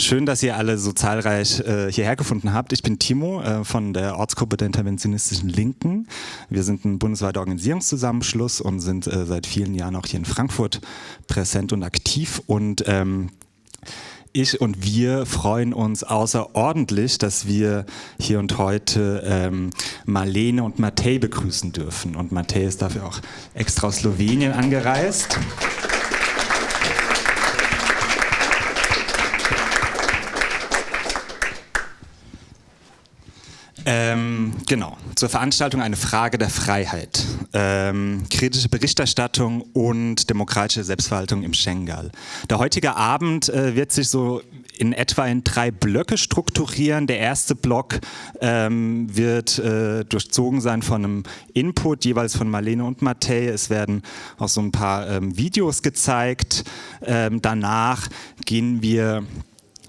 Schön, dass ihr alle so zahlreich äh, hierher gefunden habt. Ich bin Timo äh, von der Ortsgruppe der interventionistischen Linken. Wir sind ein bundesweiter Organisierungszusammenschluss und sind äh, seit vielen Jahren auch hier in Frankfurt präsent und aktiv. Und ähm, ich und wir freuen uns außerordentlich, dass wir hier und heute ähm, Marlene und Matej begrüßen dürfen. Und Matej ist dafür auch extra aus Slowenien angereist. Ähm, genau, zur Veranstaltung eine Frage der Freiheit, ähm, kritische Berichterstattung und demokratische Selbstverwaltung im Schengal. Der heutige Abend äh, wird sich so in etwa in drei Blöcke strukturieren. Der erste Block ähm, wird äh, durchzogen sein von einem Input, jeweils von Marlene und Matej. Es werden auch so ein paar ähm, Videos gezeigt. Ähm, danach gehen wir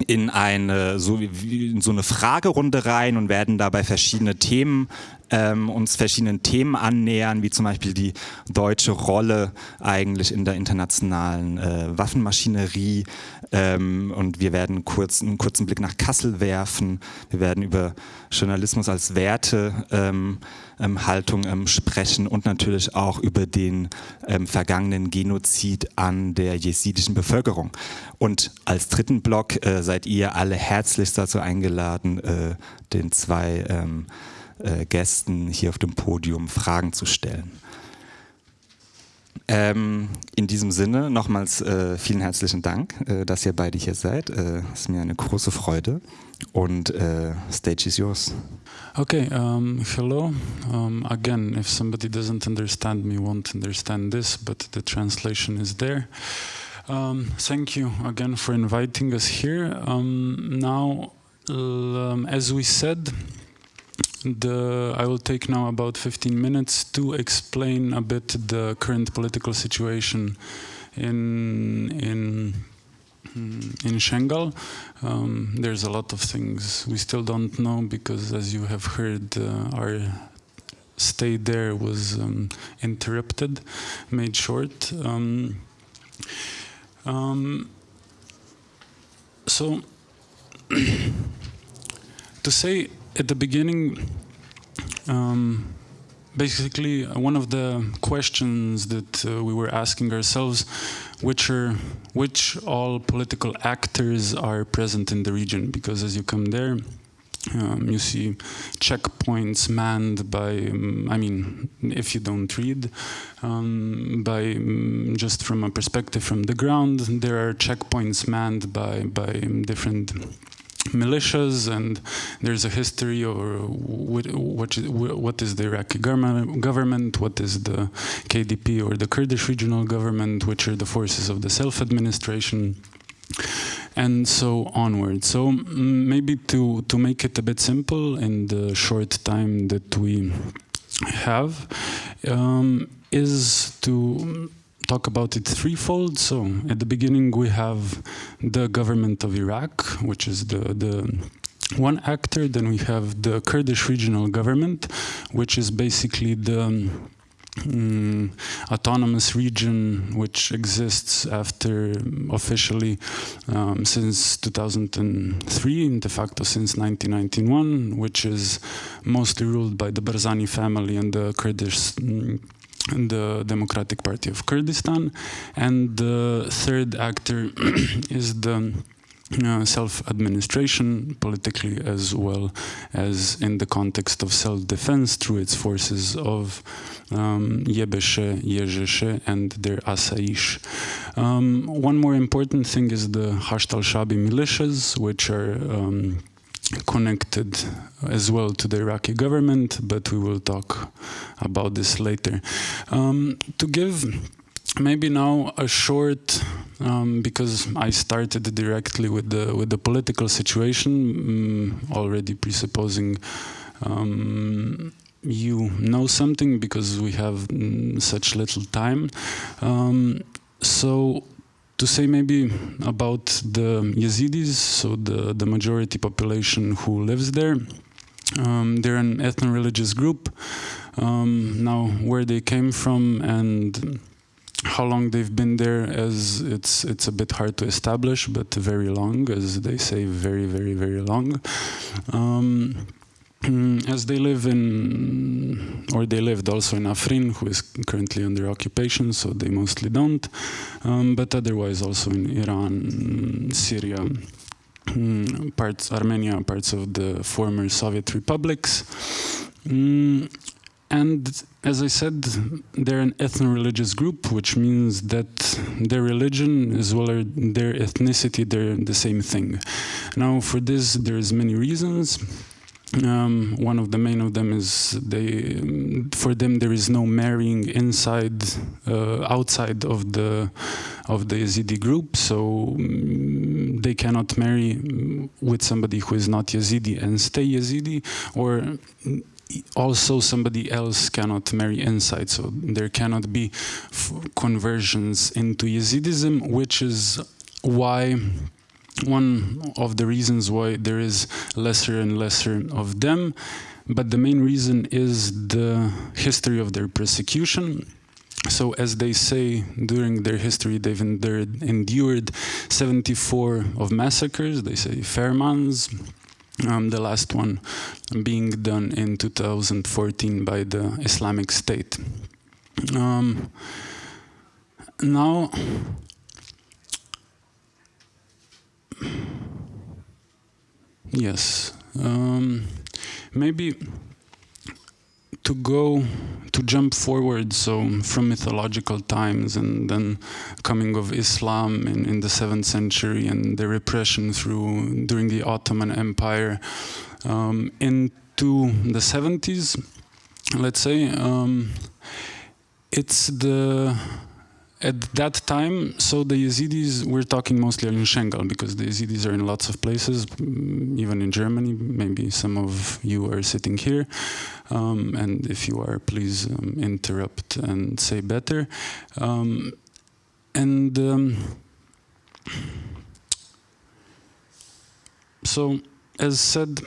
in eine so, in so eine Fragerunde rein und werden dabei verschiedene Themen ähm, uns verschiedenen Themen annähern, wie zum Beispiel die deutsche Rolle eigentlich in der internationalen äh, Waffenmaschinerie. Ähm, und wir werden kurz, einen kurzen Blick nach Kassel werfen. Wir werden über Journalismus als Werte ähm, ähm, ähm, sprechen und natürlich auch über den ähm, vergangenen Genozid an der jesidischen Bevölkerung. Und als dritten Block äh, seid ihr alle herzlichst dazu eingeladen, äh, den zwei ähm, äh, Gästen hier auf dem Podium Fragen zu stellen. Ähm, in diesem Sinne nochmals äh, vielen herzlichen Dank, äh, dass ihr beide hier seid. Äh, es ist mir eine große Freude und äh, stage is yours. Okay, um, hello. Um, again, if somebody doesn't understand me, won't understand this, but the translation is there. Um, thank you again for inviting us here. now, as we said, The, I will take now about 15 minutes to explain a bit the current political situation in in in Shangal. Um, there's a lot of things we still don't know because, as you have heard, uh, our stay there was um, interrupted, made short. Um, um so, to say at the beginning, um, basically uh, one of the questions that uh, we were asking ourselves, which are which all political actors are present in the region? Because as you come there, um, you see checkpoints manned by, um, I mean, if you don't read, um, by um, just from a perspective from the ground, there are checkpoints manned by by different militias and there's a history of what, what, is the Iraqi government, what is the KDP or the Kurdish regional government, which are the forces of the self-administration and so onward. So maybe to, to make it a bit simple in the short time that we have um, is to talk about it threefold. So at the beginning we have the government of Iraq, which is the, the one actor. Then we have the Kurdish regional government, which is basically the um, autonomous region which exists after officially um, since 2003, in de facto since 1991, which is mostly ruled by the Barzani family and the Kurdish um, the Democratic Party of Kurdistan. And the third actor is the uh, self-administration politically as well as in the context of self-defense through its forces of um, Yebeshe, Yejeshe and their Asaish. Um, one more important thing is the Hasht al-Shabi militias, which are um, connected as well to the Iraqi government, but we will talk about this later. Um, to give maybe now a short, um, because I started directly with the with the political situation, um, already presupposing um, you know something because we have mm, such little time. Um, so to say maybe about the Yazidis, so the, the majority population who lives there. Um, they're an ethno-religious group. Um, now, where they came from and how long they've been there as it's it's a bit hard to establish but very long as they say very very very long um, as they live in or they lived also in Afrin who is currently under occupation so they mostly don't um, but otherwise also in Iran Syria mm, parts Armenia parts of the former Soviet republics mm, and as I said, they're an ethno-religious group, which means that their religion as well as their ethnicity, they're the same thing. Now, for this, there's many reasons. Um, one of the main of them is they, for them, there is no marrying inside, uh, outside of the of the Yazidi group, so um, they cannot marry with somebody who is not Yazidi and stay Yazidi, or also somebody else cannot marry inside. So there cannot be conversions into Yazidism which is why one of the reasons why there is lesser and lesser of them but the main reason is the history of their persecution so as they say during their history they've endured, endured 74 of massacres they say Fairmans um, the last one being done in 2014 by the Islamic State. Um, now, yes, um, maybe to go to jump forward so from mythological times and then coming of Islam in, in the 7th century and the repression through during the Ottoman Empire um, into the 70s let's say um, it's the at that time, so the Yazidis, we're talking mostly in Shengal because the Yazidis are in lots of places, mm, even in Germany. Maybe some of you are sitting here. Um, and if you are, please um, interrupt and say better. Um, and um, so, as said,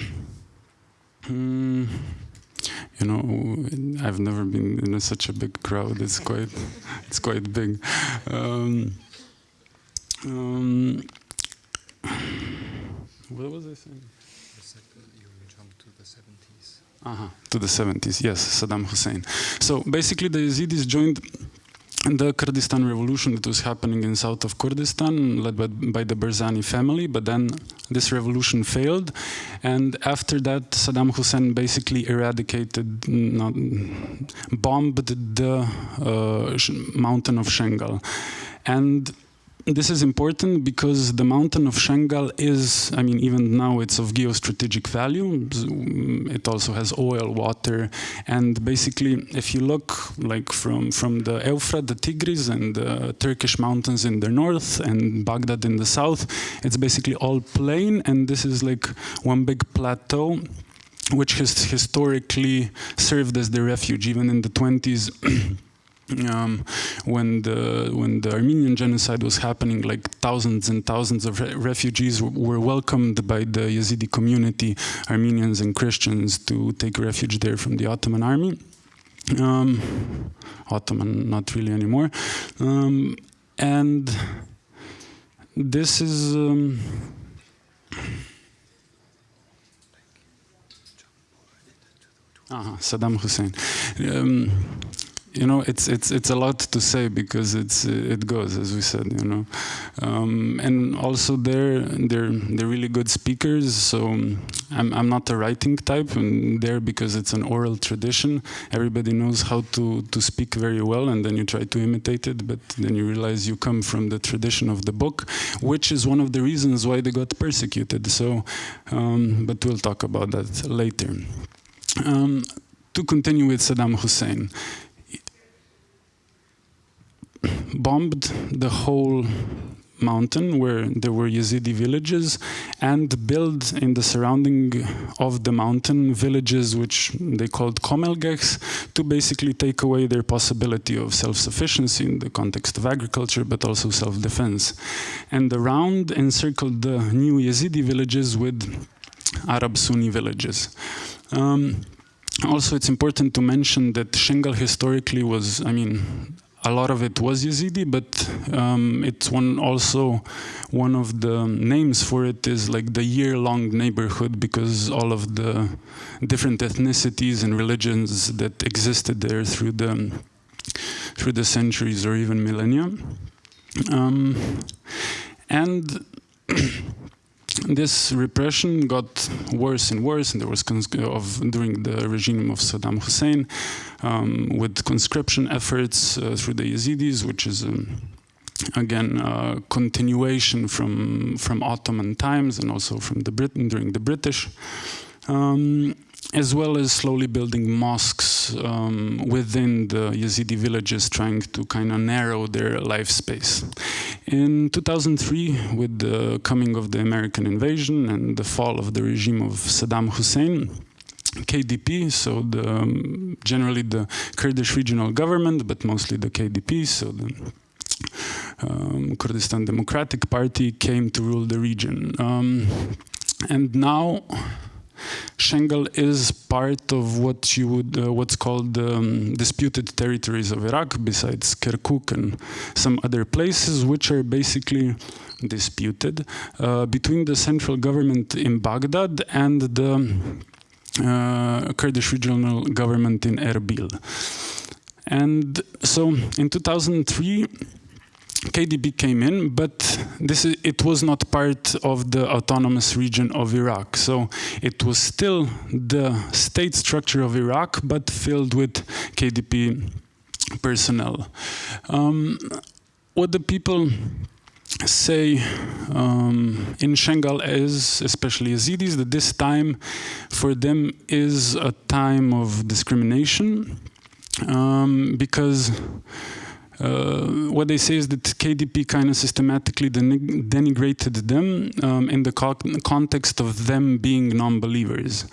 um, you know, I've never been in a, such a big crowd. It's quite, it's quite big. Um, um, what was I saying? Uh -huh, to the 70s, yes, Saddam Hussein. So basically the Yazidis joined the Kurdistan revolution that was happening in south of Kurdistan, led by, by, the Barzani family, but then this revolution failed. And after that, Saddam Hussein basically eradicated, not, bombed the uh, mountain of Shengal. And this is important because the mountain of Shengal is, I mean, even now it's of geostrategic value. Mm, it also has oil, water, and basically, if you look like from, from the Euphrates, the Tigris, and the Turkish mountains in the north, and Baghdad in the south, it's basically all plain, and this is like one big plateau which has historically served as the refuge, even in the 20s. Um, when the when the Armenian genocide was happening, like thousands and thousands of re refugees were welcomed by the Yazidi community, Armenians and Christians, to take refuge there from the Ottoman army. Um, Ottoman, not really anymore. Um, and this is. -huh, Saddam Hussein. Um, you know, it's it's it's a lot to say because it's it goes as we said, you know, um, and also they're they're they're really good speakers. So I'm I'm not a writing type, and there because it's an oral tradition, everybody knows how to to speak very well, and then you try to imitate it, but then you realize you come from the tradition of the book, which is one of the reasons why they got persecuted. So, um, but we'll talk about that later. Um, to continue with Saddam Hussein, bombed the whole mountain where there were Yazidi villages and built in the surrounding of the mountain villages which they called komelgehs to basically take away their possibility of self-sufficiency in the context of agriculture but also self-defense. And around encircled the new Yazidi villages with Arab Sunni villages. Um, also, it's important to mention that Shengal historically was, I mean, a lot of it was Yazidi, but um, it's one also one of the names for it is like the year-long neighborhood because all of the different ethnicities and religions that existed there through the through the centuries or even millennia. Um, and this repression got worse and worse, and there was of during the regime of Saddam Hussein, um, with conscription efforts uh, through the Yazidis, which is um, again uh, continuation from from Ottoman times and also from the Britain during the British. Um, as well as slowly building mosques um, within the Yazidi villages, trying to kind of narrow their life space. In 2003, with the coming of the American invasion and the fall of the regime of Saddam Hussein, KDP, so the, um, generally the Kurdish regional government, but mostly the KDP, so the um, Kurdistan Democratic Party came to rule the region. Um, and now Shengal is part of what you would, uh, what's called um, disputed territories of Iraq, besides Kirkuk and some other places, which are basically disputed uh, between the central government in Baghdad and the uh, Kurdish regional government in Erbil. And so in 2003, KDP came in, but this is, it was not part of the autonomous region of Iraq. So it was still the state structure of Iraq, but filled with KDP personnel. Um, what the people say um, in Shengal is, especially Yazidis, that this time for them is a time of discrimination um, because what they say is that KDP kind of systematically denigrated them um, in the co context of them being non-believers.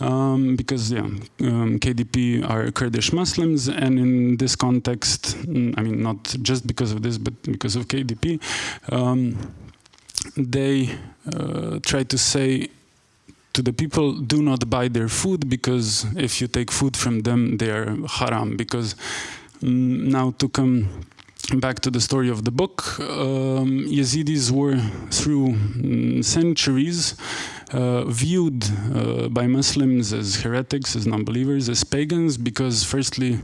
Um, because yeah, um, KDP are Kurdish Muslims, and in this context, mm, I mean, not just because of this, but because of KDP, um, they uh, try to say to the people, do not buy their food because if you take food from them, they are haram. Because now to come back to the story of the book, um, Yazidis were through um, centuries uh, viewed uh, by Muslims as heretics, as non-believers, as pagans, because firstly,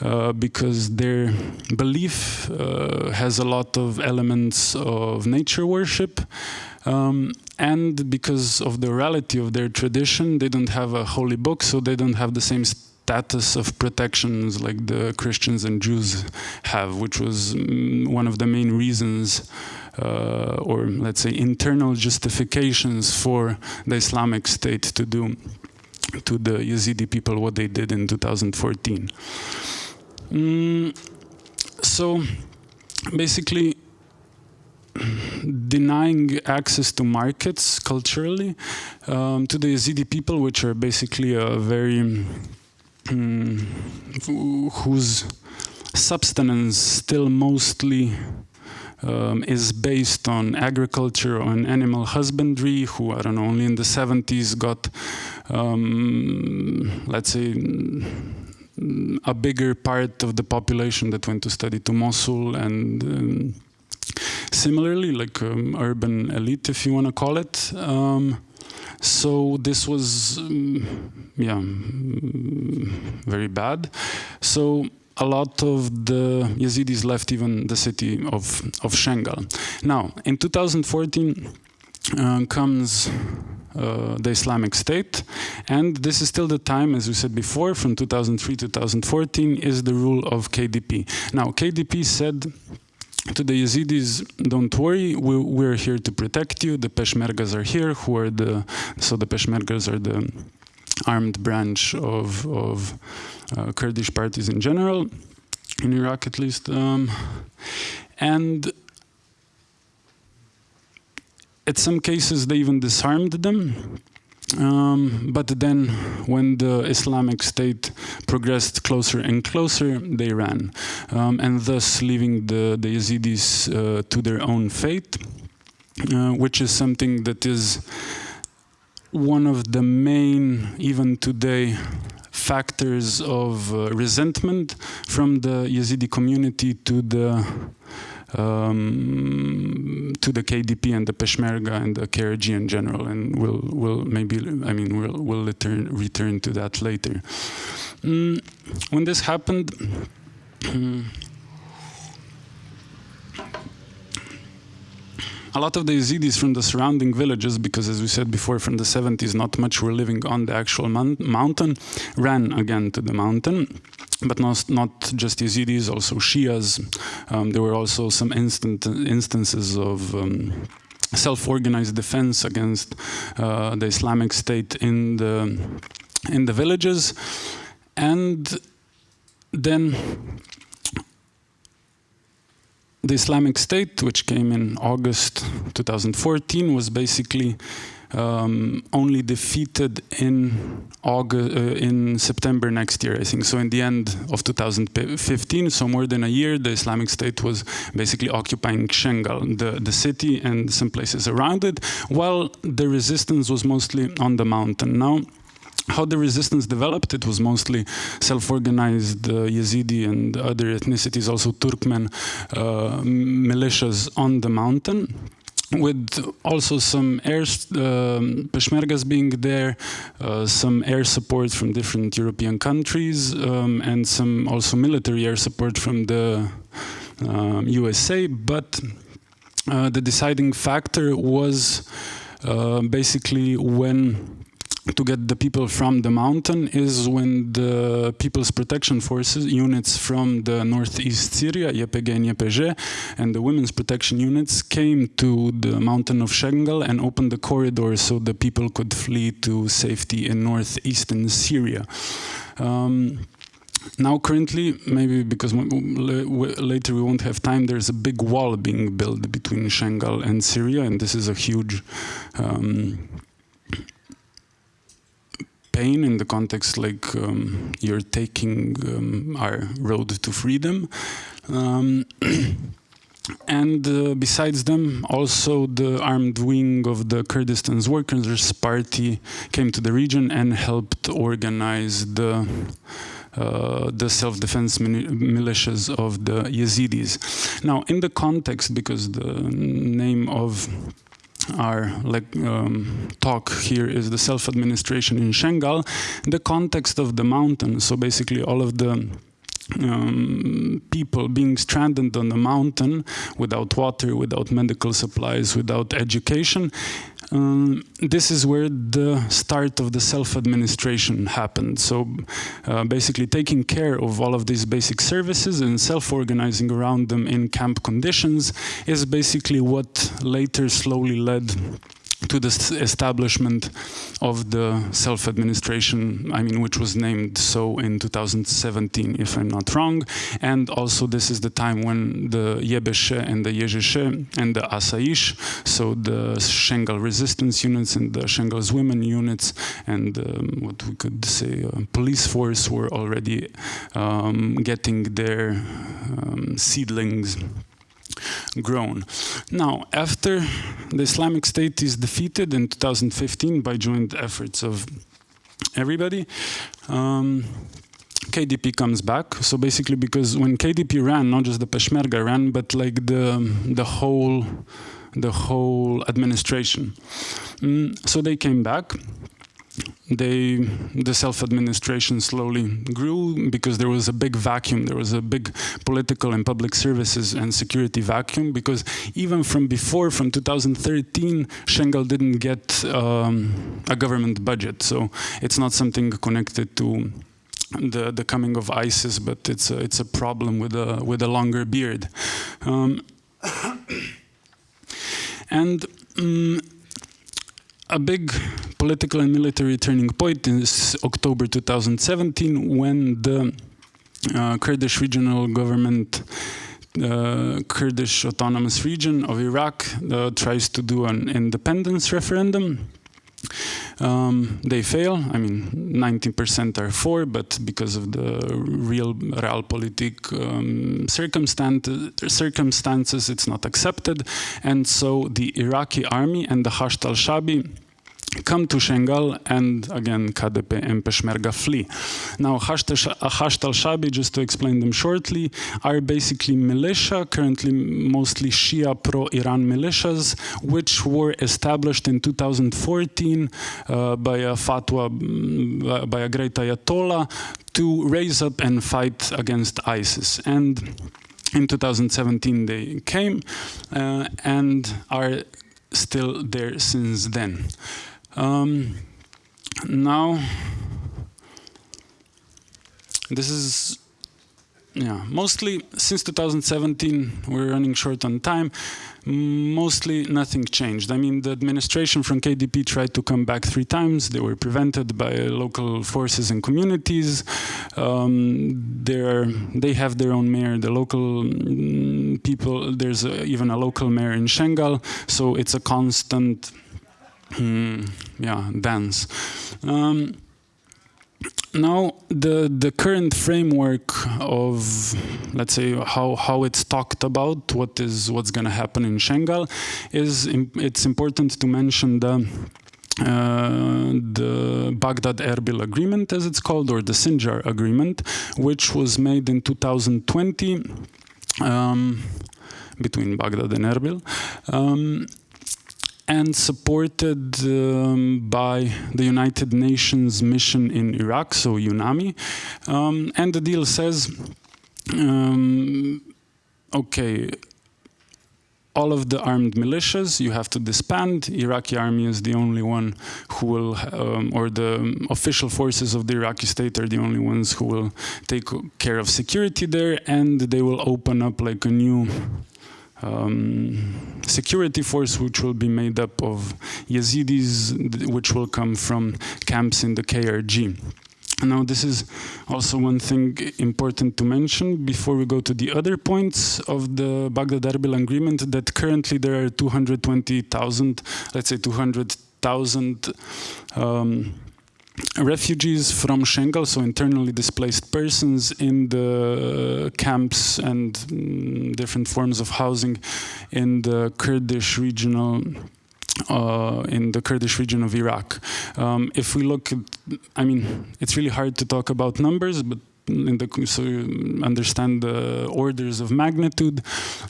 uh, because their belief uh, has a lot of elements of nature worship, um, and because of the orality of their tradition, they don't have a holy book, so they don't have the same status of protections like the Christians and Jews have, which was mm, one of the main reasons uh, or let's say internal justifications for the Islamic State to do to the Yazidi people what they did in 2014. Mm, so basically denying access to markets culturally um, to the Yazidi people, which are basically a very whose substance still mostly um, is based on agriculture, on animal husbandry, who, I don't know, only in the 70s got, um, let's say, a bigger part of the population that went to study to Mosul and um, similarly, like um, urban elite, if you want to call it. Um, so this was, um, yeah, very bad. So a lot of the Yazidis left even the city of, of Shengal. Now, in 2014 uh, comes uh, the Islamic State, and this is still the time, as we said before, from 2003 to 2014 is the rule of KDP. Now, KDP said to the Yazidis, don't worry, we, we're here to protect you. The Peshmergas are here, who are the, so the Peshmergas are the armed branch of, of uh, Kurdish parties in general, in Iraq at least. Um, and at some cases they even disarmed them. Um, but then when the Islamic State progressed closer and closer, they ran, um, and thus leaving the, the Yazidis uh, to their own fate, uh, which is something that is one of the main, even today, factors of uh, resentment from the Yazidi community to the um, to the KDP and the Peshmerga and the KRG in general, and we'll we'll maybe I mean we'll we'll return return to that later. Mm, when this happened. A lot of the Yazidis from the surrounding villages, because as we said before, from the 70s, not much were living on the actual mountain, ran again to the mountain. But not, not just Yazidis, also Shias. Um, there were also some instant instances of um, self-organized defense against uh, the Islamic State in the in the villages, and then the Islamic State, which came in August 2014, was basically um, only defeated in August, uh, in September next year, I think. So in the end of 2015, so more than a year, the Islamic State was basically occupying Shengal, the, the city and some places around it, while the resistance was mostly on the mountain. Now, how the resistance developed, it was mostly self-organized uh, Yazidi and other ethnicities, also Turkmen uh, militias on the mountain with also some air um, Peshmergas being there, uh, some air support from different European countries, um, and some also military air support from the um, USA. But uh, the deciding factor was uh, basically when to get the people from the mountain is when the People's Protection Forces units from the northeast Syria, YPG and YPG, and the Women's Protection units came to the mountain of Shengal and opened the corridor so the people could flee to safety in northeastern Syria. Um, now currently, maybe because later we won't have time, there's a big wall being built between Shengal and Syria, and this is a huge um, in the context like um, you're taking um, our road to freedom. Um, and uh, besides them, also the armed wing of the Kurdistan's Workers' Party came to the region and helped organize the uh, the self-defense militias of the Yazidis. Now, in the context, because the name of our um, talk here is the self-administration in Shengal, the context of the mountain. So basically all of the um, people being stranded on the mountain without water, without medical supplies, without education. Um, this is where the start of the self-administration happened. So uh, basically taking care of all of these basic services and self-organizing around them in camp conditions is basically what later slowly led to the establishment of the self-administration, I mean, which was named so in 2017, if I'm not wrong. And also this is the time when the Yebeshe and the Yejeshe and the Asaish, so the Shengal resistance units and the Shengal's women units and um, what we could say uh, police force were already um, getting their um, seedlings grown. Now, after the Islamic State is defeated in 2015 by joint efforts of everybody, um, KDP comes back. So basically, because when KDP ran, not just the Peshmerga ran, but like the the whole the whole administration. Mm, so they came back they the self-administration slowly grew because there was a big vacuum. There was a big political and public services and security vacuum because even from before from 2013 Shengal didn't get um, a government budget. So it's not something connected to the the coming of ISIS but it's a, it's a problem with a with a longer beard. Um, and um, a big political and military turning point is October 2017 when the uh, Kurdish regional government uh, Kurdish autonomous region of Iraq uh, tries to do an independence referendum um, they fail. I mean, 19% are for, but because of the real realpolitik um, circumstances, it's not accepted. And so the Iraqi army and the Hashd al-Shabi come to Shengal and again KDP and Peshmerga flee. Now Hasht al-Shabi, just to explain them shortly, are basically militia, currently mostly Shia pro-Iran militias, which were established in 2014 uh, by a fatwa, mm, by a great Ayatollah to raise up and fight against ISIS. And in 2017 they came uh, and are still there since then. Um, now, this is yeah, mostly since 2017, we're running short on time. Mostly nothing changed. I mean, the administration from KDP tried to come back three times. They were prevented by local forces and communities. Um, they have their own mayor. The local mm, people, there's a, even a local mayor in Shengal. So it's a constant mm, yeah, dance. Um, now the the current framework of let's say how how it's talked about what is what's going to happen in Shengal is it's important to mention the uh, the Baghdad Erbil agreement as it's called or the Sinjar agreement which was made in 2020 um, between Baghdad and Erbil um, and supported um, by the United Nations mission in Iraq, so UNAMI. Um, and the deal says, um, okay, all of the armed militias you have to disband. Iraqi army is the only one who will, um, or the official forces of the Iraqi state are the only ones who will take care of security there, and they will open up like a new um, security force which will be made up of Yazidis which will come from camps in the KRG. Now this is also one thing important to mention before we go to the other points of the Baghdad-Erbil agreement that currently there are 220,000, let's say 200,000 um, refugees from Shengal, so internally displaced persons in the camps and mm, different forms of housing in the Kurdish regional uh, in the Kurdish region of Iraq. Um, if we look at, I mean, it's really hard to talk about numbers, but the so you understand the orders of magnitude.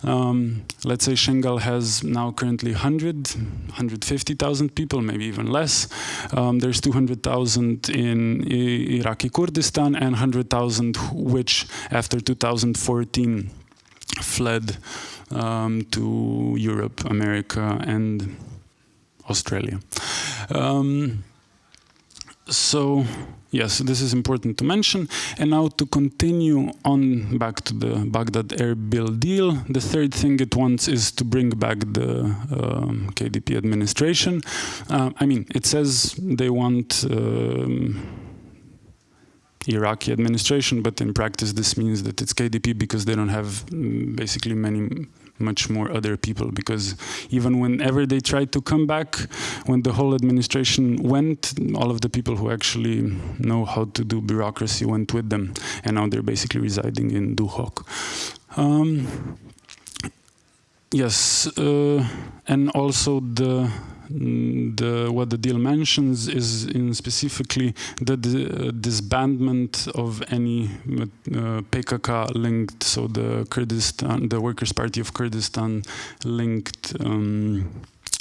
Um, let's say Shengal has now currently 100, 150,000 people, maybe even less. Um, there's 200,000 in Iraqi Kurdistan and 100,000 which after 2014 fled um, to Europe, America and Australia. Um, so yes, this is important to mention. And now to continue on back to the Baghdad Erbil deal, the third thing it wants is to bring back the um, KDP administration. Uh, I mean, it says they want um, Iraqi administration, but in practice this means that it's KDP because they don't have mm, basically many much more other people because even whenever they tried to come back, when the whole administration went, all of the people who actually know how to do bureaucracy went with them and now they're basically residing in Duhok. Um, yes, uh, and also the the what the deal mentions is in specifically the, uh, disbandment of any uh, PKK linked, so the Kurdistan, the Workers' Party of Kurdistan linked um,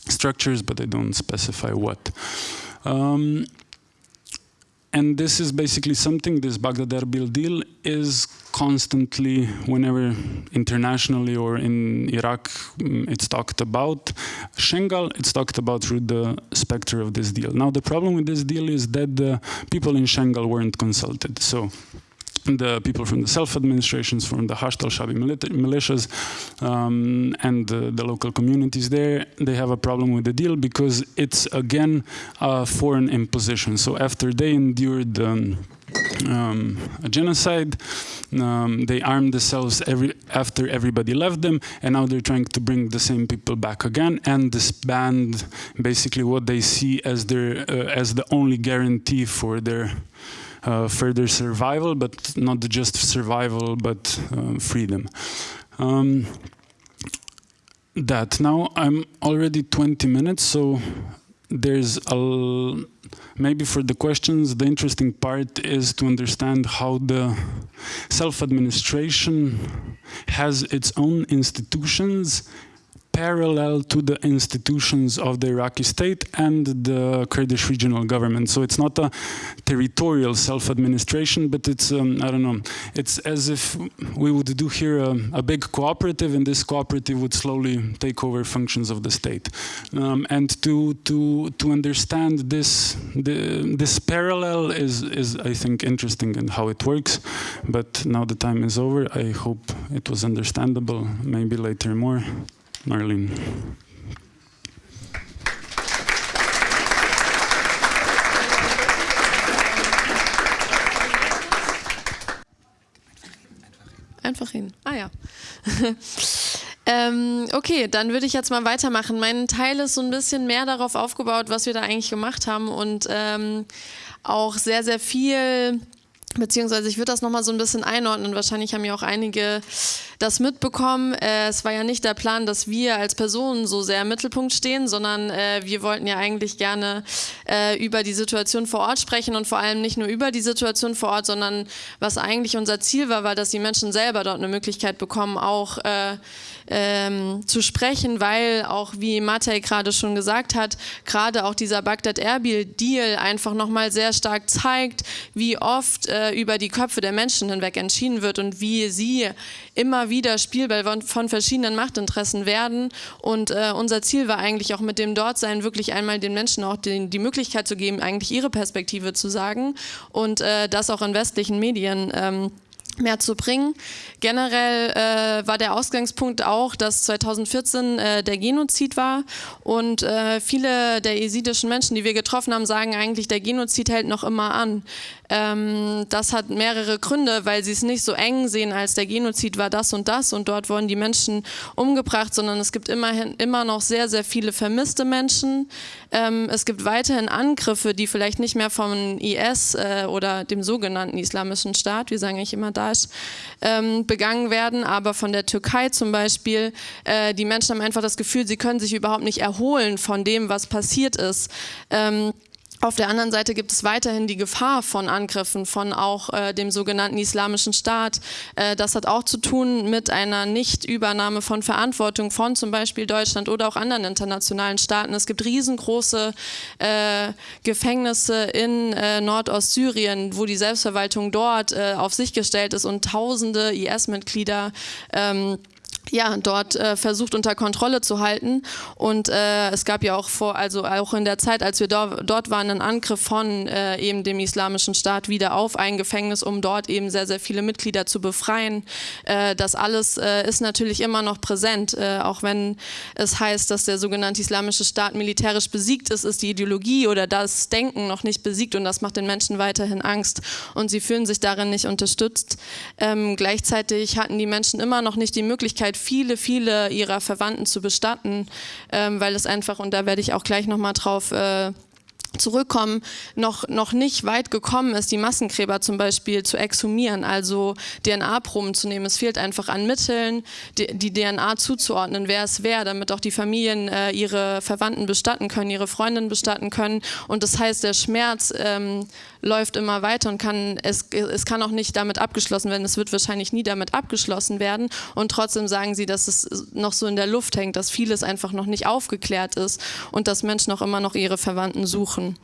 structures, but they don't specify what. Um, and this is basically something, this Baghdad Erbil deal is constantly, whenever internationally or in Iraq mm, it's talked about, Shengal, it's talked about through the specter of this deal. Now the problem with this deal is that the people in Shengal weren't consulted. So the people from the self-administrations, from the Hashd al-Shabi militias um, and the, the, local communities there, they have a problem with the deal because it's again a foreign imposition. So after they endured um, um, a genocide, um, they armed themselves every, after everybody left them and now they're trying to bring the same people back again and disband basically what they see as, their, uh, as the only guarantee for their further survival, but not just survival, but uh, freedom. Um, that now I'm already 20 minutes, so there's a maybe for the questions the interesting part is to understand how the self-administration has its own institutions parallel to the institutions of the Iraqi state and the Kurdish regional government. So it's not a territorial self-administration, but it's, um, I don't know, it's as if we would do here a, a, big cooperative and this cooperative would slowly take over functions of the state. Um, and to, to, to understand this, the, this parallel is, is, I think, interesting in how it works. But now the time is over. I hope it was understandable. Maybe later more. Marlene. Einfach hin. Ah ja. ähm, okay, dann würde ich jetzt mal weitermachen. Mein Teil ist so ein bisschen mehr darauf aufgebaut, was wir da eigentlich gemacht haben und ähm, auch sehr, sehr viel Beziehungsweise ich würde das nochmal so ein bisschen einordnen. Wahrscheinlich haben ja auch einige das mitbekommen. Äh, es war ja nicht der Plan, dass wir als Personen so sehr im Mittelpunkt stehen, sondern äh, wir wollten ja eigentlich gerne äh, über die Situation vor Ort sprechen und vor allem nicht nur über die Situation vor Ort, sondern was eigentlich unser Ziel war, war, dass die Menschen selber dort eine Möglichkeit bekommen, auch äh, ähm, zu sprechen, weil auch, wie Matej gerade schon gesagt hat, gerade auch dieser Bagdad-Erbil-Deal einfach nochmal sehr stark zeigt, wie oft äh, über die Köpfe der Menschen hinweg entschieden wird und wie sie immer wieder Spielball von, verschiedenen Machtinteressen werden. Und äh, unser Ziel war eigentlich auch mit dem Dortsein wirklich einmal den Menschen auch den, die Möglichkeit zu geben, eigentlich ihre Perspektive zu sagen und äh, das auch in westlichen Medien. Ähm, mehr zu bringen. Generell äh, war der Ausgangspunkt auch, dass 2014 äh, der Genozid war und äh, viele der jesidischen Menschen, die wir getroffen haben, sagen eigentlich, der Genozid hält noch immer an. Ähm, das hat mehrere Gründe, weil sie es nicht so eng sehen, als der Genozid war das und das und dort wurden die Menschen umgebracht, sondern es gibt immerhin immer noch sehr, sehr viele vermisste Menschen. Ähm, es gibt weiterhin Angriffe, die vielleicht nicht mehr vom IS äh, oder dem sogenannten Islamischen Staat, wir sagen eigentlich immer Daesh, ähm, begangen werden, aber von der Türkei zum Beispiel. Äh, die Menschen haben einfach das Gefühl, sie können sich überhaupt nicht erholen von dem, was passiert ist. Ähm, auf der anderen Seite gibt es weiterhin die Gefahr von Angriffen von auch äh, dem sogenannten Islamischen Staat. Äh, das hat auch zu tun mit einer Nichtübernahme von Verantwortung von zum Beispiel Deutschland oder auch anderen internationalen Staaten. Es gibt riesengroße äh, Gefängnisse in äh, Nordostsyrien, wo die Selbstverwaltung dort äh, auf sich gestellt ist und tausende IS-Mitglieder ähm, ja, dort äh, versucht unter Kontrolle zu halten. Und äh, es gab ja auch vor, also auch in der Zeit, als wir do dort waren, einen Angriff von äh, eben dem Islamischen Staat wieder auf ein Gefängnis, um dort eben sehr, sehr viele Mitglieder zu befreien. Äh, das alles äh, ist natürlich immer noch präsent, äh, auch wenn es heißt, dass der sogenannte Islamische Staat militärisch besiegt ist, ist die Ideologie oder das Denken noch nicht besiegt und das macht den Menschen weiterhin Angst und sie fühlen sich darin nicht unterstützt. Ähm, gleichzeitig hatten die Menschen immer noch nicht die Möglichkeit, Möglichkeit, viele, viele ihrer Verwandten zu bestatten, ähm, weil es einfach, und da werde ich auch gleich nochmal drauf äh, zurückkommen, noch, noch nicht weit gekommen ist, die Massengräber zum Beispiel zu exhumieren, also DNA-Proben zu nehmen. Es fehlt einfach an Mitteln, die, die DNA zuzuordnen, wer es wäre, damit auch die Familien äh, ihre Verwandten bestatten können, ihre Freundinnen bestatten können. Und das heißt, der Schmerz ähm, läuft immer weiter und kann, es, es kann auch nicht damit abgeschlossen werden. Es wird wahrscheinlich nie damit abgeschlossen werden. Und trotzdem sagen sie, dass es noch so in der Luft hängt, dass vieles einfach noch nicht aufgeklärt ist und dass Menschen auch immer noch ihre Verwandten suchen.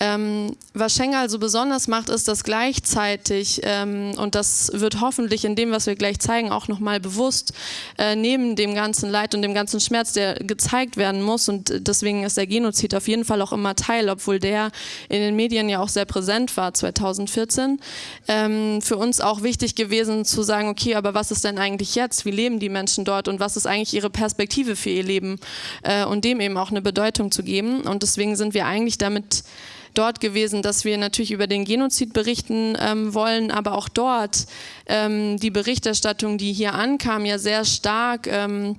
Ähm, was Schengen so besonders macht, ist, dass gleichzeitig, ähm, und das wird hoffentlich in dem, was wir gleich zeigen, auch nochmal bewusst, äh, neben dem ganzen Leid und dem ganzen Schmerz, der gezeigt werden muss, und deswegen ist der Genozid auf jeden Fall auch immer Teil, obwohl der in den Medien ja auch sehr präsent war 2014, ähm, für uns auch wichtig gewesen zu sagen, okay, aber was ist denn eigentlich jetzt? Wie leben die Menschen dort und was ist eigentlich ihre Perspektive für ihr Leben? Äh, und dem eben auch eine Bedeutung zu geben. Und deswegen sind wir eigentlich damit dort gewesen, dass wir natürlich über den Genozid berichten ähm, wollen, aber auch dort ähm, die Berichterstattung, die hier ankam, ja sehr stark ähm,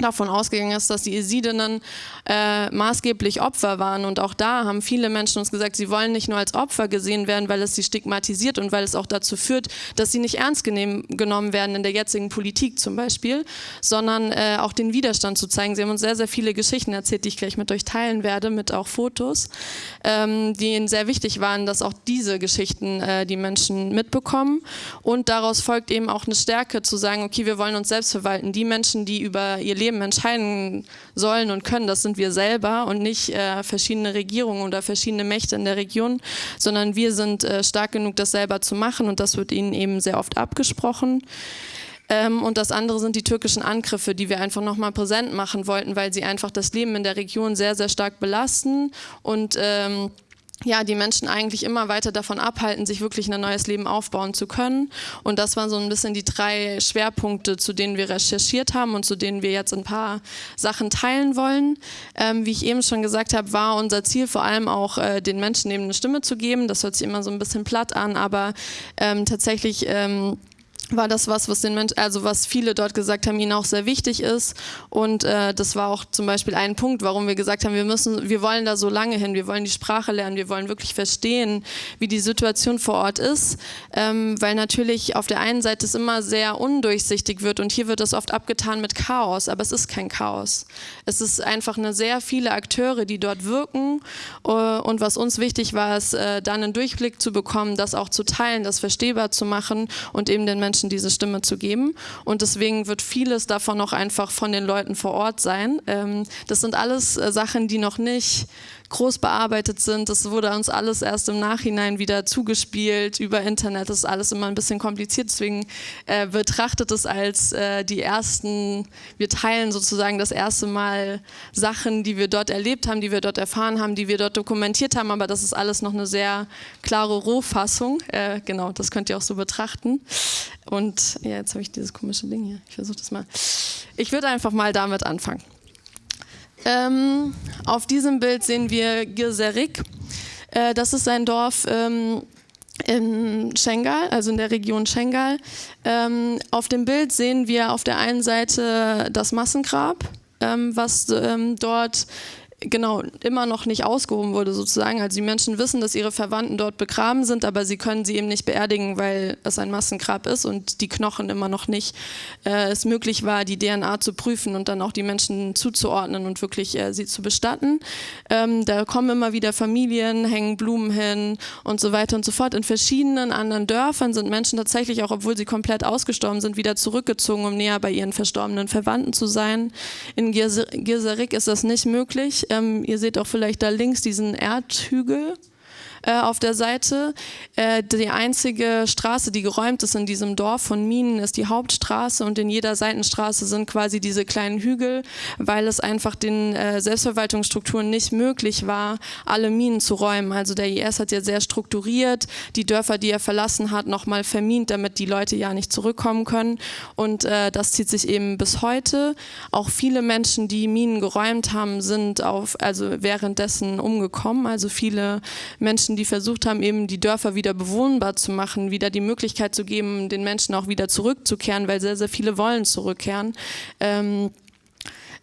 davon ausgegangen ist, dass die Esidinnen äh, maßgeblich Opfer waren. Und auch da haben viele Menschen uns gesagt, sie wollen nicht nur als Opfer gesehen werden, weil es sie stigmatisiert und weil es auch dazu führt, dass sie nicht ernst genommen werden in der jetzigen Politik zum Beispiel, sondern äh, auch den Widerstand zu zeigen. Sie haben uns sehr, sehr viele Geschichten erzählt, die ich gleich mit euch teilen werde, mit auch Fotos, ähm, die ihnen sehr wichtig waren, dass auch diese Geschichten äh, die Menschen mitbekommen. Und daraus folgt eben auch eine Stärke zu sagen, okay, wir wollen uns selbst verwalten. Die Menschen, die über ihr Leben Leben entscheiden sollen und können, das sind wir selber und nicht äh, verschiedene Regierungen oder verschiedene Mächte in der Region, sondern wir sind äh, stark genug, das selber zu machen und das wird ihnen eben sehr oft abgesprochen. Ähm, und das andere sind die türkischen Angriffe, die wir einfach nochmal präsent machen wollten, weil sie einfach das Leben in der Region sehr, sehr stark belasten und ähm, ja, die Menschen eigentlich immer weiter davon abhalten, sich wirklich ein neues Leben aufbauen zu können. Und das waren so ein bisschen die drei Schwerpunkte, zu denen wir recherchiert haben und zu denen wir jetzt ein paar Sachen teilen wollen. Ähm, wie ich eben schon gesagt habe, war unser Ziel vor allem auch, äh, den Menschen eben eine Stimme zu geben. Das hört sich immer so ein bisschen platt an, aber ähm, tatsächlich... Ähm, war das was, was den Menschen, also was viele dort gesagt haben, ihnen auch sehr wichtig ist. Und äh, das war auch zum Beispiel ein Punkt, warum wir gesagt haben, wir müssen, wir wollen da so lange hin, wir wollen die Sprache lernen, wir wollen wirklich verstehen, wie die Situation vor Ort ist, ähm, weil natürlich auf der einen Seite es immer sehr undurchsichtig wird und hier wird das oft abgetan mit Chaos, aber es ist kein Chaos. Es ist einfach eine sehr viele Akteure, die dort wirken äh, und was uns wichtig war, ist äh, dann einen Durchblick zu bekommen, das auch zu teilen, das verstehbar zu machen und eben den Menschen Menschen diese Stimme zu geben. Und deswegen wird vieles davon auch einfach von den Leuten vor Ort sein. Ähm, das sind alles äh, Sachen, die noch nicht groß bearbeitet sind. Das wurde uns alles erst im Nachhinein wieder zugespielt über Internet. Das ist alles immer ein bisschen kompliziert. Deswegen äh, betrachtet es als äh, die ersten, wir teilen sozusagen das erste Mal Sachen, die wir dort erlebt haben, die wir dort erfahren haben, die wir dort dokumentiert haben. Aber das ist alles noch eine sehr klare Rohfassung. Äh, genau, das könnt ihr auch so betrachten. Und ja, jetzt habe ich dieses komische Ding hier. Ich versuche das mal. Ich würde einfach mal damit anfangen. Ähm, auf diesem Bild sehen wir Girserik. Äh, das ist ein Dorf ähm, in Schengal, also in der Region Schengal. Ähm, auf dem Bild sehen wir auf der einen Seite das Massengrab, ähm, was ähm, dort genau immer noch nicht ausgehoben wurde sozusagen. Also die Menschen wissen, dass ihre Verwandten dort begraben sind, aber sie können sie eben nicht beerdigen, weil es ein Massengrab ist und die Knochen immer noch nicht äh, es möglich war, die DNA zu prüfen und dann auch die Menschen zuzuordnen und wirklich äh, sie zu bestatten. Ähm, da kommen immer wieder Familien, hängen Blumen hin und so weiter und so fort. In verschiedenen anderen Dörfern sind Menschen tatsächlich, auch obwohl sie komplett ausgestorben sind, wieder zurückgezogen, um näher bei ihren verstorbenen Verwandten zu sein. In Gierserik ist das nicht möglich. Ähm, ihr seht auch vielleicht da links diesen Erdhügel äh, auf der Seite. Äh, die einzige Straße, die geräumt ist in diesem Dorf von Minen, ist die Hauptstraße und in jeder Seitenstraße sind quasi diese kleinen Hügel, weil es einfach den äh, Selbstverwaltungsstrukturen nicht möglich war, alle Minen zu räumen. Also der IS hat ja sehr strukturiert die Dörfer, die er verlassen hat, nochmal vermint, damit die Leute ja nicht zurückkommen können. Und äh, das zieht sich eben bis heute. Auch viele Menschen, die Minen geräumt haben, sind auf, also währenddessen umgekommen. Also viele Menschen Menschen, die versucht haben, eben die Dörfer wieder bewohnbar zu machen, wieder die Möglichkeit zu geben, den Menschen auch wieder zurückzukehren, weil sehr, sehr viele wollen zurückkehren. Ähm,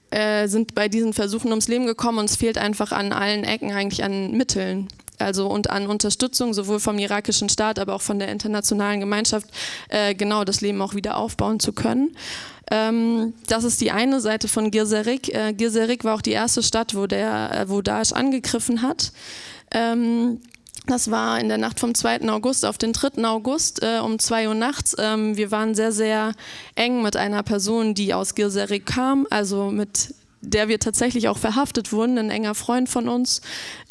äh, sind bei diesen Versuchen ums Leben gekommen und es fehlt einfach an allen Ecken eigentlich an Mitteln also und an Unterstützung sowohl vom irakischen Staat, aber auch von der internationalen Gemeinschaft, äh, genau das Leben auch wieder aufbauen zu können. Ähm, das ist die eine Seite von Girserik. Äh, Girserik war auch die erste Stadt, wo, der, äh, wo Daesh angegriffen hat. Ähm, das war in der Nacht vom 2. August auf den 3. August äh, um 2 Uhr nachts. Ähm, wir waren sehr, sehr eng mit einer Person, die aus Gilserik kam, also mit der wir tatsächlich auch verhaftet wurden, ein enger Freund von uns.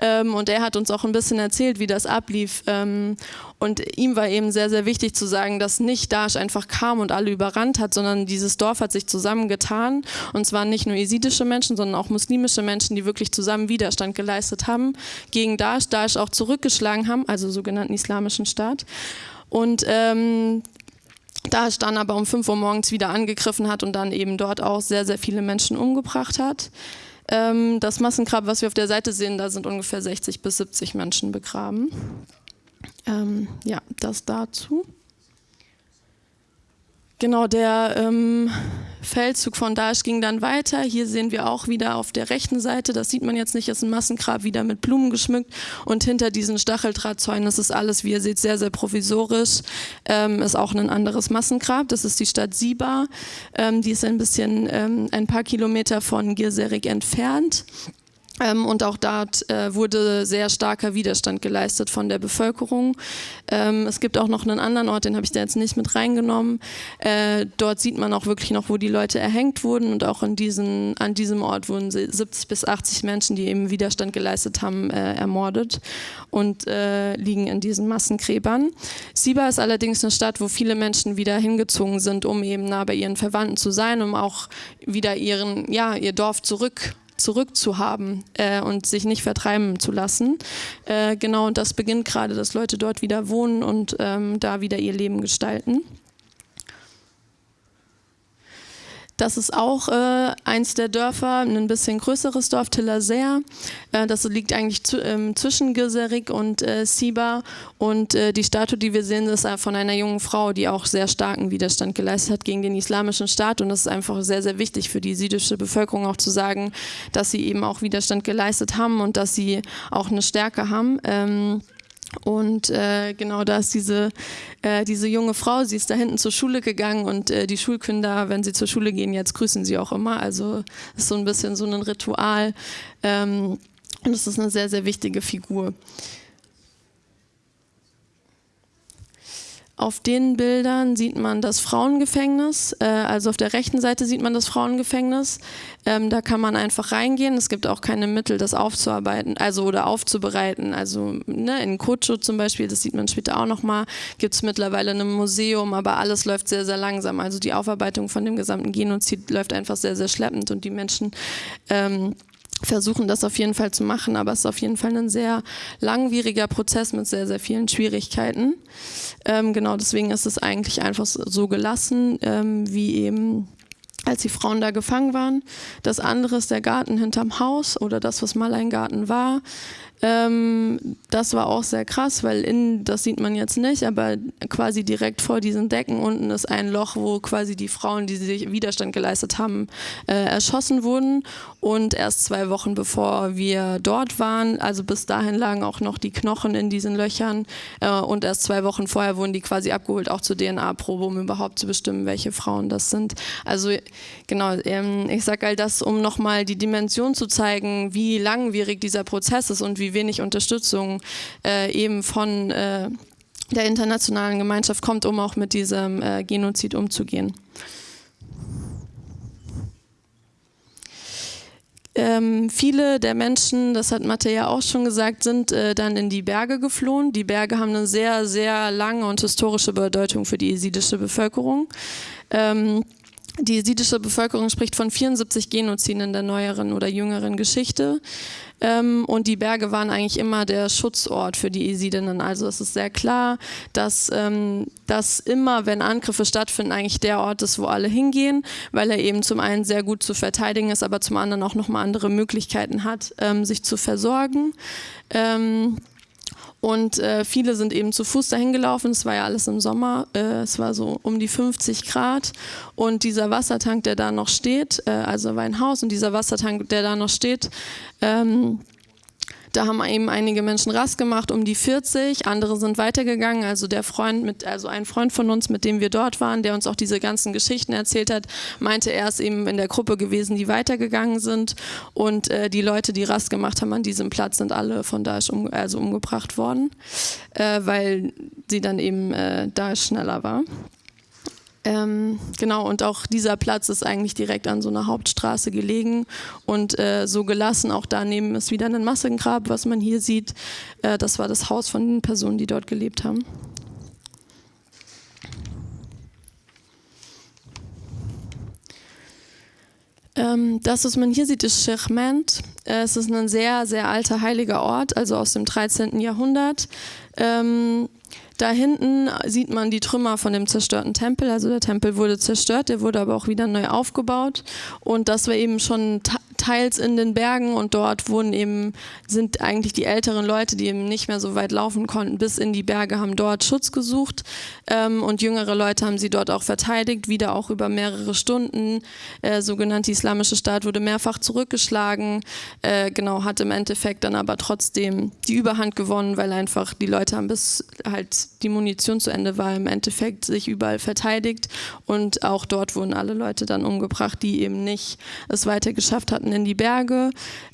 Ähm, und er hat uns auch ein bisschen erzählt, wie das ablief. Ähm, und ihm war eben sehr, sehr wichtig zu sagen, dass nicht Daesh einfach kam und alle überrannt hat, sondern dieses Dorf hat sich zusammengetan. Und zwar nicht nur jesidische Menschen, sondern auch muslimische Menschen, die wirklich zusammen Widerstand geleistet haben gegen Daesh, Daesh auch zurückgeschlagen haben, also sogenannten Islamischen Staat. Und ähm, Daesh dann aber um 5 Uhr morgens wieder angegriffen hat und dann eben dort auch sehr, sehr viele Menschen umgebracht hat. Ähm, das Massengrab, was wir auf der Seite sehen, da sind ungefähr 60 bis 70 Menschen begraben. Ähm, ja, das dazu. Genau, der ähm, Feldzug von Daesh ging dann weiter. Hier sehen wir auch wieder auf der rechten Seite, das sieht man jetzt nicht, ist ein Massengrab wieder mit Blumen geschmückt und hinter diesen Stacheldrahtzäunen, das ist alles, wie ihr seht, sehr, sehr provisorisch, ähm, ist auch ein anderes Massengrab. Das ist die Stadt Siba, ähm, die ist ein bisschen, ähm, ein paar Kilometer von Girserik entfernt. Ähm, und auch dort äh, wurde sehr starker Widerstand geleistet von der Bevölkerung. Ähm, es gibt auch noch einen anderen Ort, den habe ich da jetzt nicht mit reingenommen. Äh, dort sieht man auch wirklich noch, wo die Leute erhängt wurden und auch in diesen, an diesem Ort wurden 70 bis 80 Menschen, die eben Widerstand geleistet haben, äh, ermordet und äh, liegen in diesen Massengräbern. Siba ist allerdings eine Stadt, wo viele Menschen wieder hingezogen sind, um eben nah bei ihren Verwandten zu sein, um auch wieder ihren, ja, ihr Dorf zurück zurückzuhaben äh, und sich nicht vertreiben zu lassen. Äh, genau, und das beginnt gerade, dass Leute dort wieder wohnen und ähm, da wieder ihr Leben gestalten. Das ist auch äh, eins der Dörfer, ein bisschen größeres Dorf, Tillersee. Äh, das liegt eigentlich zu, ähm, zwischen Geserik und äh, Siba. Und äh, die Statue, die wir sehen, ist von einer jungen Frau, die auch sehr starken Widerstand geleistet hat gegen den islamischen Staat. Und das ist einfach sehr, sehr wichtig für die jesidische Bevölkerung auch zu sagen, dass sie eben auch Widerstand geleistet haben und dass sie auch eine Stärke haben. Ähm, und äh, genau da ist diese, äh, diese junge Frau, sie ist da hinten zur Schule gegangen und äh, die Schulkinder, wenn sie zur Schule gehen, jetzt grüßen sie auch immer. Also ist so ein bisschen so ein Ritual ähm, und es ist eine sehr, sehr wichtige Figur. Auf den Bildern sieht man das Frauengefängnis, äh, also auf der rechten Seite sieht man das Frauengefängnis. Ähm, da kann man einfach reingehen. Es gibt auch keine Mittel, das aufzuarbeiten, also oder aufzubereiten. Also ne, in Kocho zum Beispiel, das sieht man später auch nochmal, gibt es mittlerweile ein Museum, aber alles läuft sehr, sehr langsam. Also die Aufarbeitung von dem gesamten Genozid läuft einfach sehr, sehr schleppend und die Menschen ähm, versuchen das auf jeden Fall zu machen, aber es ist auf jeden Fall ein sehr langwieriger Prozess mit sehr, sehr vielen Schwierigkeiten. Ähm, genau deswegen ist es eigentlich einfach so gelassen, ähm, wie eben als die Frauen da gefangen waren. Das andere ist der Garten hinterm Haus oder das, was mal ein Garten war. Ähm, das war auch sehr krass, weil in, das sieht man jetzt nicht, aber quasi direkt vor diesen Decken unten ist ein Loch, wo quasi die Frauen, die sich Widerstand geleistet haben, äh, erschossen wurden. Und erst zwei Wochen bevor wir dort waren, also bis dahin lagen auch noch die Knochen in diesen Löchern. Äh, und erst zwei Wochen vorher wurden die quasi abgeholt, auch zur DNA-Probe, um überhaupt zu bestimmen, welche Frauen das sind. Also genau, ähm, ich sage all das, um nochmal die Dimension zu zeigen, wie langwierig dieser Prozess ist und wie wenig Unterstützung äh, eben von äh, der internationalen Gemeinschaft kommt, um auch mit diesem äh, Genozid umzugehen. Ähm, viele der Menschen, das hat Mathe ja auch schon gesagt, sind äh, dann in die Berge geflohen. Die Berge haben eine sehr, sehr lange und historische Bedeutung für die jesidische Bevölkerung. Ähm, die jesidische Bevölkerung spricht von 74 Genoziden in der neueren oder jüngeren Geschichte. Ähm, und die Berge waren eigentlich immer der Schutzort für die Jesidinnen. Also es ist sehr klar, dass, ähm, dass immer, wenn Angriffe stattfinden, eigentlich der Ort ist, wo alle hingehen, weil er eben zum einen sehr gut zu verteidigen ist, aber zum anderen auch nochmal andere Möglichkeiten hat, ähm, sich zu versorgen. Und äh, viele sind eben zu Fuß dahin gelaufen. Es war ja alles im Sommer. Äh, es war so um die 50 Grad. Und dieser Wassertank, der da noch steht, äh, also war ein Haus und dieser Wassertank, der da noch steht, ähm, da haben eben einige Menschen Rast gemacht, um die 40, andere sind weitergegangen. Also der Freund, mit, also ein Freund von uns, mit dem wir dort waren, der uns auch diese ganzen Geschichten erzählt hat, meinte, er ist eben in der Gruppe gewesen, die weitergegangen sind. Und äh, die Leute, die Rast gemacht haben an diesem Platz, sind alle von Daesh um, also umgebracht worden, äh, weil sie dann eben äh, Daesh schneller war. Ähm, genau, und auch dieser Platz ist eigentlich direkt an so einer Hauptstraße gelegen und äh, so gelassen. Auch daneben ist wieder ein Massengrab, was man hier sieht. Äh, das war das Haus von den Personen, die dort gelebt haben. Ähm, das, was man hier sieht, ist Shirment. Äh, es ist ein sehr, sehr alter heiliger Ort, also aus dem 13. Jahrhundert. Ähm, da hinten sieht man die Trümmer von dem zerstörten Tempel. Also der Tempel wurde zerstört, der wurde aber auch wieder neu aufgebaut. Und das war eben schon teils in den Bergen und dort wurden eben, sind eigentlich die älteren Leute, die eben nicht mehr so weit laufen konnten, bis in die Berge, haben dort Schutz gesucht. Ähm, und jüngere Leute haben sie dort auch verteidigt, wieder auch über mehrere Stunden. Äh, sogenannte Islamische Staat wurde mehrfach zurückgeschlagen, äh, genau, hat im Endeffekt dann aber trotzdem die Überhand gewonnen, weil einfach die Leute haben bis halt die Munition zu Ende war, im Endeffekt sich überall verteidigt. Und auch dort wurden alle Leute dann umgebracht, die eben nicht es weiter geschafft hatten in die Berge.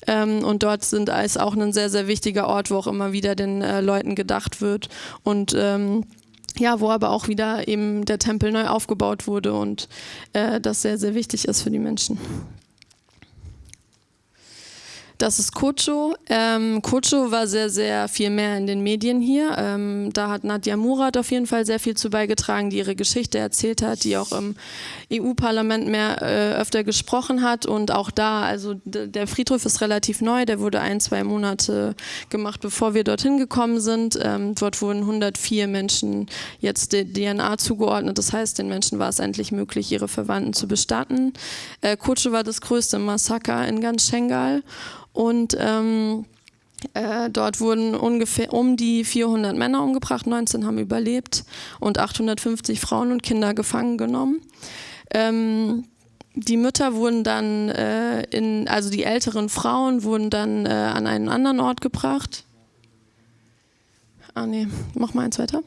Ähm, und dort sind als auch ein sehr, sehr wichtiger Ort, wo auch immer wieder den äh, Leuten gedacht wird. Und ähm, ja, wo aber auch wieder eben der Tempel neu aufgebaut wurde und äh, das sehr, sehr wichtig ist für die Menschen. Das ist Kocho. Ähm, Kocho war sehr, sehr viel mehr in den Medien hier. Ähm, da hat Nadja Murat auf jeden Fall sehr viel zu beigetragen, die ihre Geschichte erzählt hat, die auch im EU-Parlament mehr äh, öfter gesprochen hat. Und auch da, also der Friedhof ist relativ neu, der wurde ein, zwei Monate gemacht, bevor wir dorthin gekommen sind. Ähm, dort wurden 104 Menschen jetzt DNA zugeordnet. Das heißt, den Menschen war es endlich möglich, ihre Verwandten zu bestatten. Äh, Kocho war das größte Massaker in ganz Schengal. Und ähm, äh, dort wurden ungefähr um die 400 Männer umgebracht, 19 haben überlebt und 850 Frauen und Kinder gefangen genommen. Ähm, die Mütter wurden dann äh, in, also die älteren Frauen wurden dann äh, an einen anderen Ort gebracht. Ah nee, mach mal eins weiter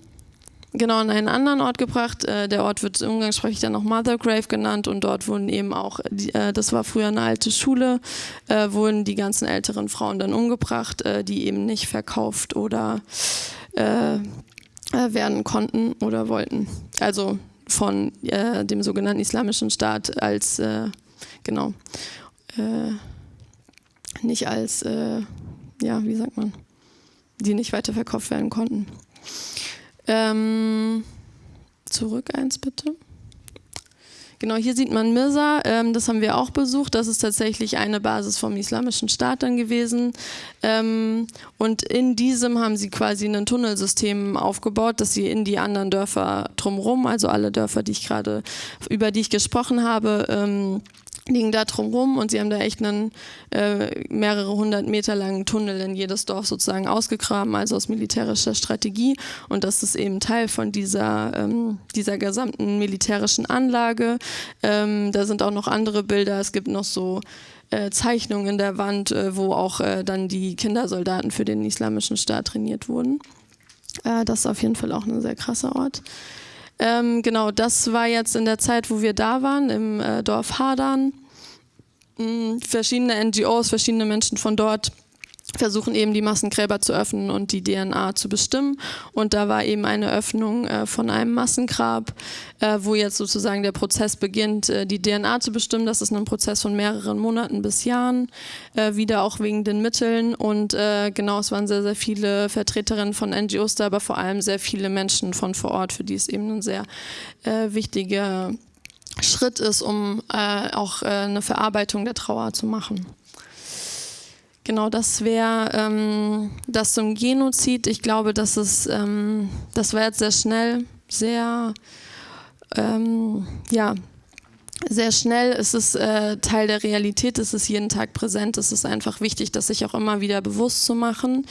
genau an einen anderen Ort gebracht. Äh, der Ort wird umgangssprachlich dann noch Mother Grave genannt und dort wurden eben auch, äh, das war früher eine alte Schule, äh, wurden die ganzen älteren Frauen dann umgebracht, die eben nicht verkauft oder werden konnten oder wollten. Also von dem sogenannten Islamischen Staat als, genau, nicht als, ja, wie sagt man, die nicht weiterverkauft werden konnten. Ähm, zurück eins bitte. Genau, hier sieht man Mirza, ähm, das haben wir auch besucht. Das ist tatsächlich eine Basis vom Islamischen Staat dann gewesen. Ähm, und in diesem haben sie quasi ein Tunnelsystem aufgebaut, dass sie in die anderen Dörfer drumherum, also alle Dörfer, die ich gerade, über die ich gesprochen habe, ähm, liegen da drumherum und sie haben da echt einen äh, mehrere hundert Meter langen Tunnel in jedes Dorf sozusagen ausgegraben, also aus militärischer Strategie. Und das ist eben Teil von dieser, ähm, dieser gesamten militärischen Anlage. Ähm, da sind auch noch andere Bilder. Es gibt noch so äh, Zeichnungen in der Wand, äh, wo auch äh, dann die Kindersoldaten für den Islamischen Staat trainiert wurden. Äh, das ist auf jeden Fall auch ein sehr krasser Ort. Ähm, genau, das war jetzt in der Zeit, wo wir da waren, im äh, Dorf Hadern. Mhm, verschiedene NGOs, verschiedene Menschen von dort versuchen eben die Massengräber zu öffnen und die DNA zu bestimmen. Und da war eben eine Öffnung äh, von einem Massengrab, äh, wo jetzt sozusagen der Prozess beginnt, äh, die DNA zu bestimmen. Das ist ein Prozess von mehreren Monaten bis Jahren, äh, wieder auch wegen den Mitteln. Und äh, genau, es waren sehr, sehr viele Vertreterinnen von NGOs da, aber vor allem sehr viele Menschen von vor Ort, für die es eben ein sehr äh, wichtiger Schritt ist, um auch eine Verarbeitung der Trauer zu machen. Genau, das wäre ähm, das zum Genozid. Ich glaube, das ist, ähm, das war jetzt sehr schnell, sehr, ähm, ja, sehr schnell. Es ist äh, Teil der Realität, es ist jeden Tag präsent. Es ist einfach wichtig, das sich auch immer wieder bewusst zu machen.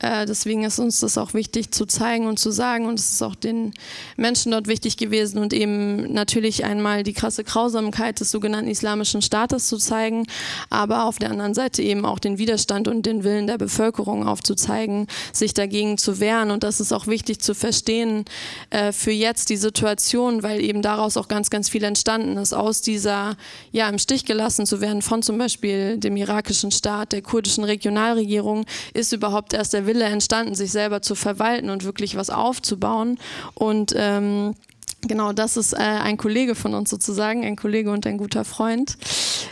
Äh, deswegen ist uns das auch wichtig zu zeigen und zu sagen. Und es ist auch den Menschen dort wichtig gewesen und eben natürlich einmal die krasse Grausamkeit des sogenannten Islamischen Staates zu zeigen, aber auf der anderen Seite eben auch den Widerstand und den Willen der Bevölkerung aufzuzeigen, sich dagegen zu wehren. Und das ist auch wichtig zu verstehen äh, für jetzt die Situation, weil eben daraus auch ganz, ganz viel entstanden ist, aus dieser, ja, im Stich gelassen zu werden von zum Beispiel dem irakischen Staat, der kurdischen Regionalregierung, ist überhaupt erst der Wille entstanden, sich selber zu verwalten und wirklich was aufzubauen. Und ähm, Genau, das ist äh, ein Kollege von uns sozusagen, ein Kollege und ein guter Freund.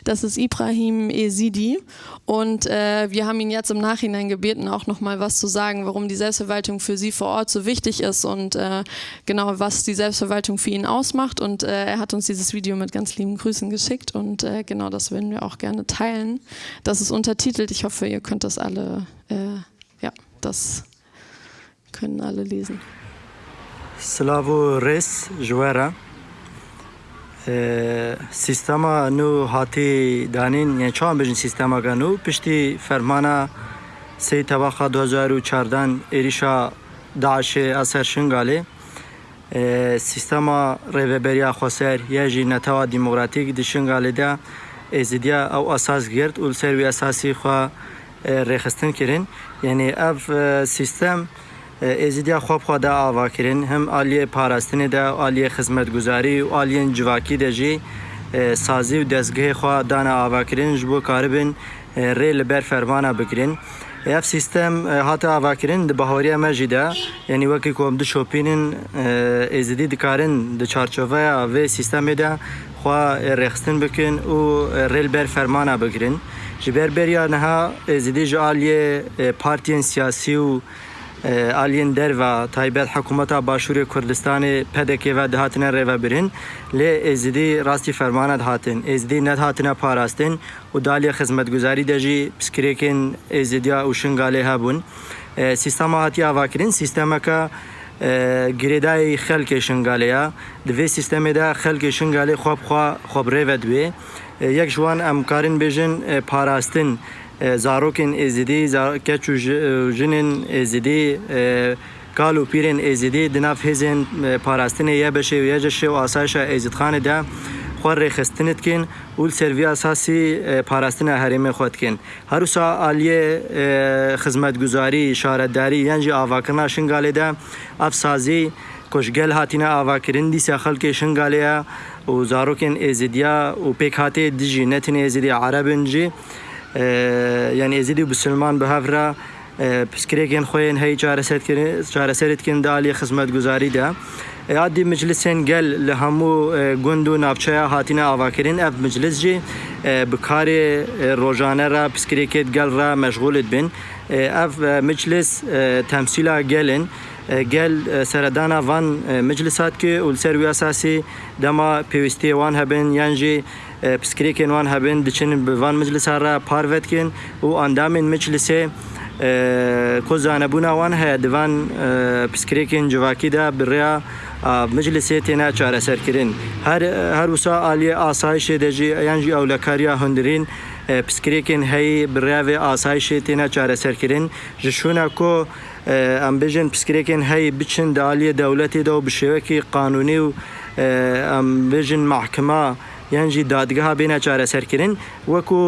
Das ist Ibrahim Ezidi und äh, wir haben ihn jetzt im Nachhinein gebeten, auch nochmal was zu sagen, warum die Selbstverwaltung für Sie vor Ort so wichtig ist und äh, genau, was die Selbstverwaltung für ihn ausmacht. Und äh, er hat uns dieses Video mit ganz lieben Grüßen geschickt und äh, genau das würden wir auch gerne teilen. Das ist untertitelt, ich hoffe, ihr könnt das alle äh, das können alle lesen. Slavo Res Juera سیستما نو هاتی دانین یعنی چون بجن سیستما گنو پشتی فرمانا سی طبقه 2014 ایریشا داعش اثر شنگاله سیستما ریوبریا خسر یا جی نتوا دموکراتیک د شنگاله ده ازدیا او اساس گرد اول سروی اساسی خو رخصتن کرین یعنی اف سیستم ازیدیا خواب خوا ده آوا کرن هم آلیه پاراستنی ده آلیه خدمتگزاری و آلیه جواکی ده جی سازی و دستگاه خوا دانه آوا کرن جبو کاربن ری لبر فرمانه بکرن اف سیستم هاتا آوا کرن ده بهاری مجی ده. یعنی وکی کوم ده شوپینن ازیدی دکارن ده چارچوه و سیستم ده خوا رخصتن بکن و ری لبر فرمانه بکرن ریل بر فرمانا بکرین جبر بریا نها ازدی جالیه پارتین سیاسی و آلین در و تایبەت حکوومەتا باشووری کوردستانی پەدەکێوە دهاتنە ڕێڤەبرن لێ ئێزیدی ڕاستی فەرمانە هاتن ئێزدی نەهاتنە پاراستن و دالیە خزمەتگوزاری دەژی پسکرێکن ئێزیدیا و شنگالێ هەبوون سیستەما هاتی ئاواکردن سیستەمەکە گرێدای خەلکێ شنگالەیە دوێ سیستەمێدا خەلکی شنگالێ خوابخوا خۆبرێڤە دوێ یەک جوان ئەمکارن بێژن پاراستن زارۆکên êzidî keç û jinên êzidî kal û pîrên êzidî di nav hêzên parastinê ye beşê ye ceşê û asayişa êzîdxanê de xwe rêxistinê dikin û serviya esasî parastina herêmê xwe dikin. Herûsa aliyê xizmetguzarî, şaretdarî yan jî avakirina şingalê de ev sazî koşgel hatine avakirin dîsa xelkê şingalê ye و زارۆکێن ئێزیدیا و پێک هااتەیە دیژی نەتن ئێزیدی عربنجی یان ئێزیدی و بسلمان بەهافرا پسکرێکێن خۆیان هەی چارەسەرتکردن دالی خزمەت گوزاریدا. عادی مجلسên gel li hemû gund û navçeya hatîne avakirin ev meclis jî bi karê rojane را piskirêkê gel re meşğulit bin. Ev meclis temsîla gelin, گل سەردانا ڤان مجلسات کە و لەسەر وی ئاساسی دەما پێویستی وان هەبن یانجی پسکرێکێن وان هەبن دچن بڤان مجلسارە پارڤەتکن و ئەندامین مجلسێ کۆزانەبوونا وان هەیە دڤان پسکرێکین جوواکیدا بڕیا مجلسێ تێنا چارەسەرکردن هەروسا عالیە ئاسایشێ دەژی ئەیانجی ئەولەکاریا هەندرین پسکرێکین هەیە بڕیاوێ ئاسایشێ تێنا چارەسەرکردن ژشوونە کۆ ئەم بێژێن پسکرێکێن هەی بچن دالیە دەولەتێدا و بشێوەکی قانونی و ئەم بێژن محکما یانجی دادگەها بێنە چارەسەرکردن. وەکو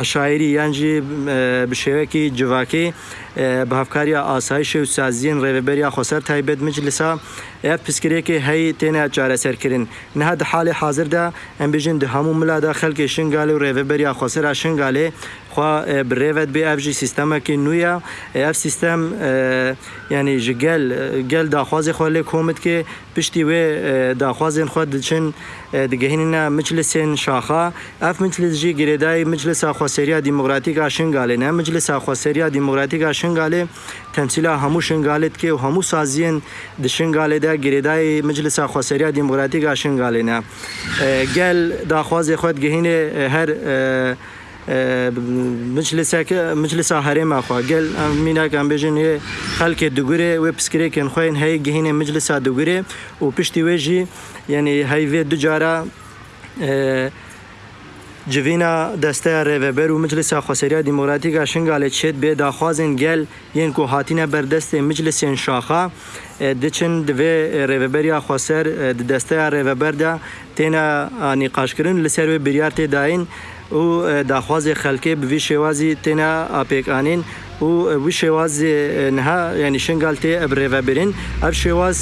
عشاعری یانجی بشێوەکی جوواکەی به هفکاری آسایش و سازین ریوبریا خسر تایبد مجلسا اف پسکریکی هی تینا چاره سر کرن نه د حال حاضر ده ام بجن ده همو ملادا خلک شنگاله و ریوبریا خسر شنگاله خو بریوت به اف جی سیستم کی نویا اف سیستم یعنی جگل گل داخواز خو له کومت کی پشتي و داخواز خو د چن د گهیننا مجلسین شاخه اف مجلس جی گریدای مجلس خو سریا دیموکراتیک شنگاله نه مجلس خو سریا دیموکراتیک شنگاله تمثیلا همو شنگالت کې همو سازین د شنگاله د ګریدای مجلس خوسریا دیموکراتیک شنگاله نه. ګل د خواز خود گهینه هر مجلسك مجلس هرم اخوا. قال ميناك ام بيجن خلك دغوري ويبسكري كان خوين هاي جهين مجلس دغوري وبشتي ويجي يعني هاي في دجاره Civîna desteya rêveber û Miclisa Xweseriya Dîmokratîka Şingalê çêt bê daxwazên gel yên ku hatîne berdestê miclisên şaxa diçin divê rêveberiya xweser di desteya rêveber de têne nîqaşkirin li ser wê biryar tê dayîn û daxwazê xelkê bi vî şêwazî têne apêkanîn û wî şêwazê niha yanî şingal tê ev rêvebirin ev şêwaz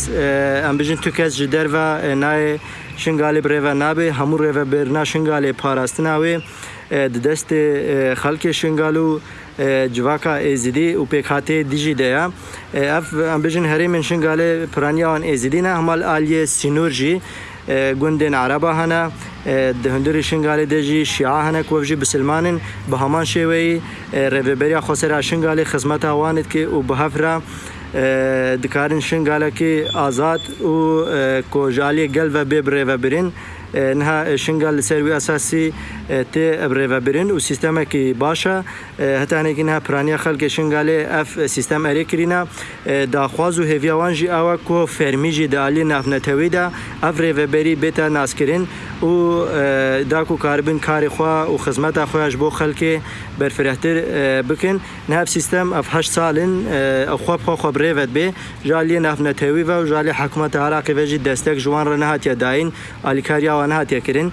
em bijin tu kes ji derve nayê شنګاله برېوه نابه همو رېوه برنا شنګاله پاراستناوي د دست خلک شنګالو جواکا ازیدی او پیکاته دیجی دیا اف امبیژن هری من شنګاله پرانیان ازیدی نه همال الیه سینورجی گوندن عربه هنه د هندري شنګالې د جی شیعهنه کوجی بسلمانن به همان شوی رېوبریا خسرا شنګالې خدمت اوانت کې او بهفره dikarin şingala kê azad û kojaliyê gel ve bêbiryê ve birin نها شنگال لسر وی اساسی تی ابرو برین و سیستم کی باشه هتانه کی نه پرانیا خلک شنگال اف سیستم اری کرینا دا خوازو هویا وانجی آوا کو فرمیجی د علی نفنتوی دا اف ریوبری بیتا ناسکرین و داکو کاربن کاری خو أو خدمت خوش بو خلک برفرهتر بکن. نه سیستم اف 8 سالن أو خو خو خو ریوت به جالی نفنتوی و جالی حکومت عراق وجی دستک جوان رنهات یا داین ئەوان هاتێکردن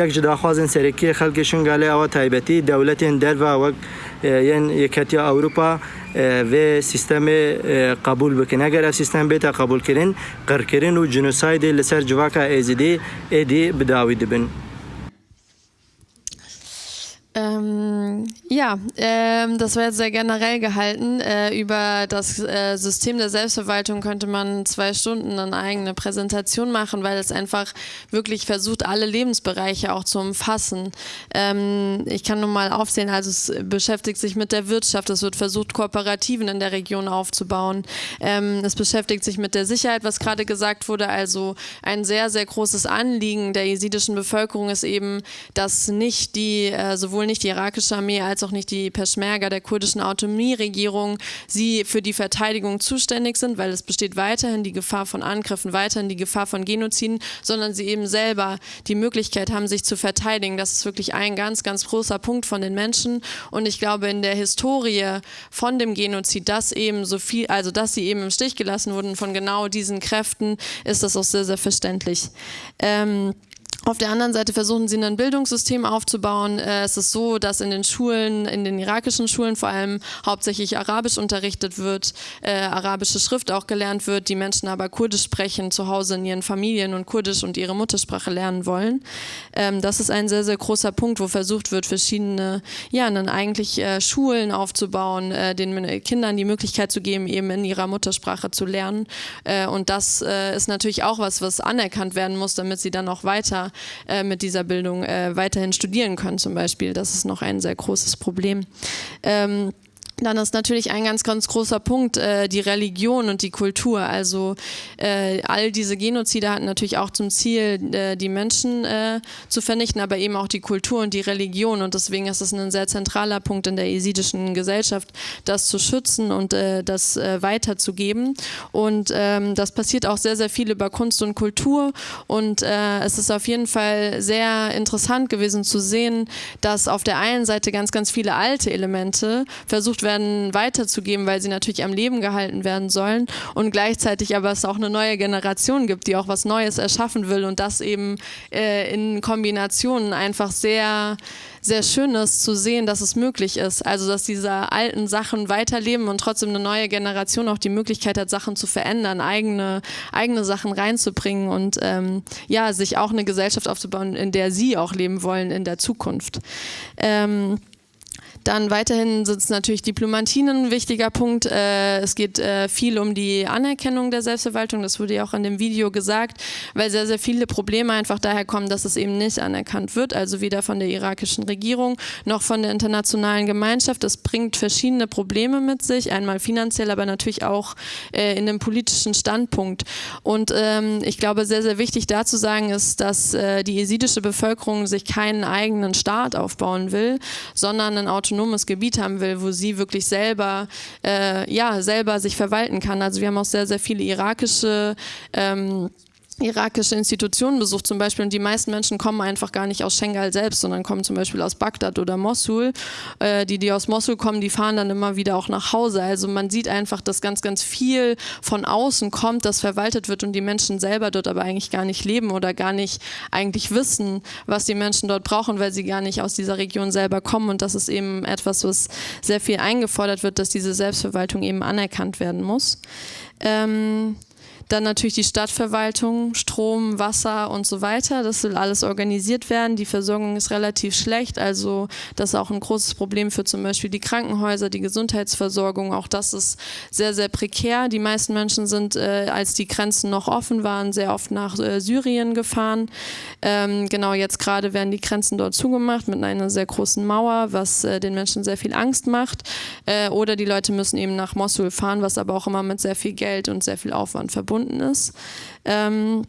یەک جداخوازن سەرەکی خەلکی شنگالی ئەوە تایبەتی دەولەتێن دەروا وەک یەن یەکەتی ئەوروپا وێ سیستەمێ قبول بکەن ئەگەر ئە سیستەم بێتە قبولکردن قڕکردن و جنوسایدی لەسەر جوواکە ئێزیدی ئێدی بداوی دبن. Ja, ähm, das war jetzt sehr generell gehalten. Äh, über das äh, System der Selbstverwaltung könnte man zwei Stunden eine eigene Präsentation machen, weil es einfach wirklich versucht, alle Lebensbereiche auch zu umfassen. Ähm, ich kann nur mal aufzählen, also es beschäftigt sich mit der Wirtschaft, es wird versucht, Kooperativen in der Region aufzubauen. Ähm, es beschäftigt sich mit der Sicherheit, was gerade gesagt wurde. Also ein sehr, sehr großes Anliegen der jesidischen Bevölkerung ist eben, dass nicht die äh, sowohl nicht die irakische Armee als auch nicht die Peschmerga der kurdischen Autonomieregierung sie für die Verteidigung zuständig sind, weil es besteht weiterhin die Gefahr von Angriffen, weiterhin die Gefahr von Genoziden, sondern sie eben selber die Möglichkeit haben, sich zu verteidigen. Das ist wirklich ein ganz, ganz großer Punkt von den Menschen. Und ich glaube, in der Historie von dem Genozid, dass eben so viel, also dass sie eben im Stich gelassen wurden von genau diesen Kräften, ist das auch sehr, sehr verständlich. Ähm, auf der anderen Seite versuchen sie ein Bildungssystem aufzubauen. Äh, es ist so, dass in den Schulen, in den irakischen Schulen vor allem hauptsächlich Arabisch unterrichtet wird, äh, arabische Schrift auch gelernt wird, die Menschen aber Kurdisch sprechen, zu Hause in ihren Familien und Kurdisch und ihre Muttersprache lernen wollen. Ähm, das ist ein sehr, sehr großer Punkt, wo versucht wird, verschiedene, ja, dann eigentlich äh, Schulen aufzubauen, äh, den Kindern die Möglichkeit zu geben, eben in ihrer Muttersprache zu lernen. Äh, und das äh, ist natürlich auch was, was anerkannt werden muss, damit sie dann auch weiter äh, mit dieser Bildung äh, weiterhin studieren können zum Beispiel. Das ist noch ein sehr großes Problem. Ähm, dann ist natürlich ein ganz, ganz großer Punkt äh, die Religion und die Kultur. Also äh, all diese Genozide hatten natürlich auch zum Ziel, äh, die Menschen äh, zu vernichten, aber eben auch die Kultur und die Religion. Und deswegen ist es ein sehr zentraler Punkt in der jesidischen Gesellschaft, das zu schützen und äh, das äh, weiterzugeben. Und ähm, das passiert auch sehr, sehr viel über Kunst und Kultur. Und es ist auf jeden Fall sehr interessant gewesen zu sehen, dass auf der einen Seite ganz, ganz viele alte Elemente versucht werden, werden, weiterzugeben, weil sie natürlich am Leben gehalten werden sollen und gleichzeitig aber es auch eine neue Generation gibt, die auch was Neues erschaffen will und das eben äh, in Kombinationen einfach sehr sehr schön ist zu sehen, dass es möglich ist. Also dass diese alten Sachen weiterleben und trotzdem eine neue Generation auch die Möglichkeit hat, Sachen zu verändern, eigene, eigene Sachen reinzubringen und ähm, ja, sich auch eine Gesellschaft aufzubauen, in der sie auch leben wollen in der Zukunft. Ähm, dann weiterhin sind es natürlich Diplomatien ein wichtiger Punkt. Äh, es geht äh, viel um die Anerkennung der Selbstverwaltung, das wurde ja auch in dem Video gesagt, weil sehr, sehr viele Probleme einfach daher kommen, dass es eben nicht anerkannt wird, also weder von der irakischen Regierung noch von der internationalen Gemeinschaft. Das bringt verschiedene Probleme mit sich, einmal finanziell, aber natürlich auch äh, in einem politischen Standpunkt. Und ähm, ich glaube, sehr, sehr wichtig da zu sagen ist, dass die jesidische Bevölkerung sich keinen eigenen Staat aufbauen will, sondern ein autonomes autonomes Gebiet haben will, wo sie wirklich selber, äh, ja, selber sich verwalten kann. Also wir haben auch sehr, sehr viele irakische ähm, irakische Institutionen besucht zum Beispiel und die meisten Menschen kommen einfach gar nicht aus Schengal selbst, sondern kommen zum Beispiel aus Bagdad oder Mosul. Äh, die, die aus Mosul kommen, die fahren dann immer wieder auch nach Hause. Also man sieht einfach, dass ganz, ganz viel von außen kommt, das verwaltet wird und die Menschen selber dort aber eigentlich gar nicht leben oder gar nicht eigentlich wissen, was die Menschen dort brauchen, weil sie gar nicht aus dieser Region selber kommen und das ist eben etwas, was sehr viel eingefordert wird, dass diese Selbstverwaltung eben anerkannt werden muss. Ähm, dann natürlich die Stadtverwaltung, Strom, Wasser und so weiter. Das will alles organisiert werden. Die Versorgung ist relativ schlecht. Also das ist auch ein großes Problem für zum Beispiel die Krankenhäuser, die Gesundheitsversorgung. Auch das ist sehr, sehr prekär. Die meisten Menschen sind, äh, als die Grenzen noch offen waren, sehr oft nach äh, Syrien gefahren. Ähm, genau jetzt gerade werden die Grenzen dort zugemacht mit einer sehr großen Mauer, was äh, den Menschen sehr viel Angst macht. Äh, oder die Leute müssen eben nach Mosul fahren, was aber auch immer mit sehr viel Geld und sehr viel Aufwand verbunden verbunden ist. Ähm,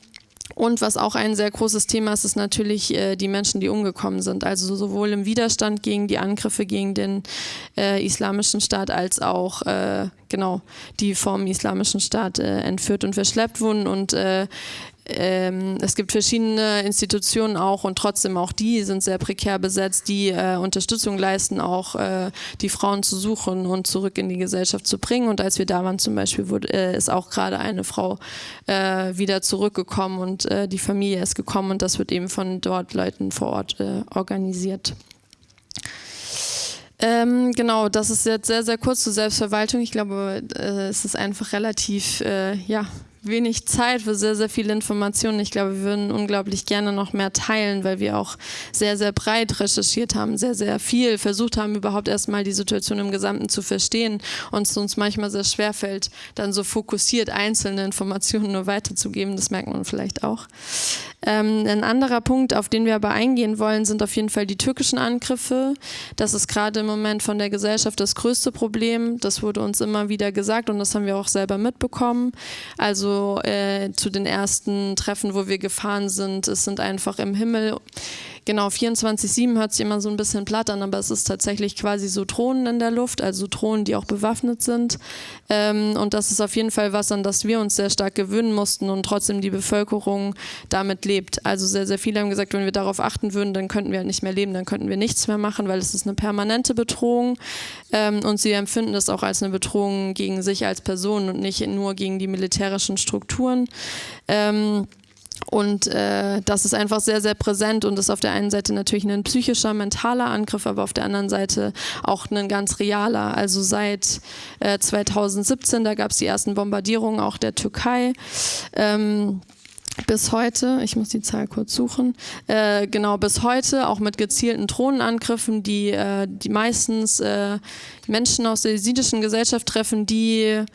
Und was auch ein sehr großes Thema ist, ist natürlich äh, die Menschen, die umgekommen sind. Also sowohl im Widerstand gegen die Angriffe gegen den äh, Islamischen Staat als auch äh, genau die vom Islamischen Staat äh, entführt und verschleppt wurden. Und äh, ähm, es gibt verschiedene Institutionen auch und trotzdem auch die sind sehr prekär besetzt, die äh, Unterstützung leisten, auch äh, die Frauen zu suchen und zurück in die Gesellschaft zu bringen. Und als wir da waren zum Beispiel, wurde, äh, ist auch gerade eine Frau äh, wieder zurückgekommen und äh, die Familie ist gekommen und das wird eben von dort Leuten vor Ort äh, organisiert. Ähm, genau, das ist jetzt sehr, sehr kurz zur Selbstverwaltung. Ich glaube, es ist einfach relativ, ja, wenig Zeit für sehr, sehr viele Informationen. Ich glaube, wir würden unglaublich gerne noch mehr teilen, weil wir auch sehr, sehr breit recherchiert haben, sehr, sehr viel versucht haben, überhaupt erstmal die Situation im Gesamten zu verstehen und es uns manchmal sehr schwer fällt, dann so fokussiert einzelne Informationen nur weiterzugeben. Das merkt man vielleicht auch. Ähm, ein anderer Punkt, auf den wir aber eingehen wollen, sind auf jeden Fall die türkischen Angriffe. Das ist gerade im Moment von der Gesellschaft das größte Problem. Das wurde uns immer wieder gesagt und das haben wir auch selber mitbekommen. Also äh, zu den ersten Treffen, wo wir gefahren sind. Es sind einfach im Himmel Genau, 24-7 hört sich immer so ein bisschen platt an, aber es ist tatsächlich quasi so Drohnen in der Luft, also Drohnen, die auch bewaffnet sind. Ähm, und das ist auf jeden Fall was, an das wir uns sehr stark gewöhnen mussten und trotzdem die Bevölkerung damit lebt. Also sehr, sehr viele haben gesagt, wenn wir darauf achten würden, dann könnten wir halt nicht mehr leben, dann könnten wir nichts mehr machen, weil es ist eine permanente Bedrohung. Ähm, und sie empfinden das auch als eine Bedrohung gegen sich als Person und nicht nur gegen die militärischen Strukturen. Ähm, und äh, das ist einfach sehr, sehr präsent und ist auf der einen Seite natürlich ein psychischer, mentaler Angriff, aber auf der anderen Seite auch ein ganz realer. Also seit äh, 2017, da gab es die ersten Bombardierungen auch der Türkei. Ähm, bis heute, ich muss die Zahl kurz suchen, äh, genau bis heute auch mit gezielten Drohnenangriffen, die, äh, die meistens äh, Menschen aus der jesidischen Gesellschaft treffen, die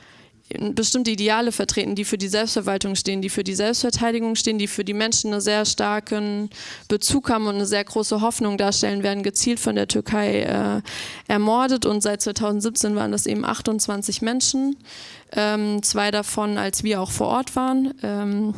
bestimmte Ideale vertreten, die für die Selbstverwaltung stehen, die für die Selbstverteidigung stehen, die für die Menschen einen sehr starken Bezug haben und eine sehr große Hoffnung darstellen, werden gezielt von der Türkei äh, ermordet und seit 2017 waren das eben 28 Menschen, ähm, zwei davon, als wir auch vor Ort waren. Ähm,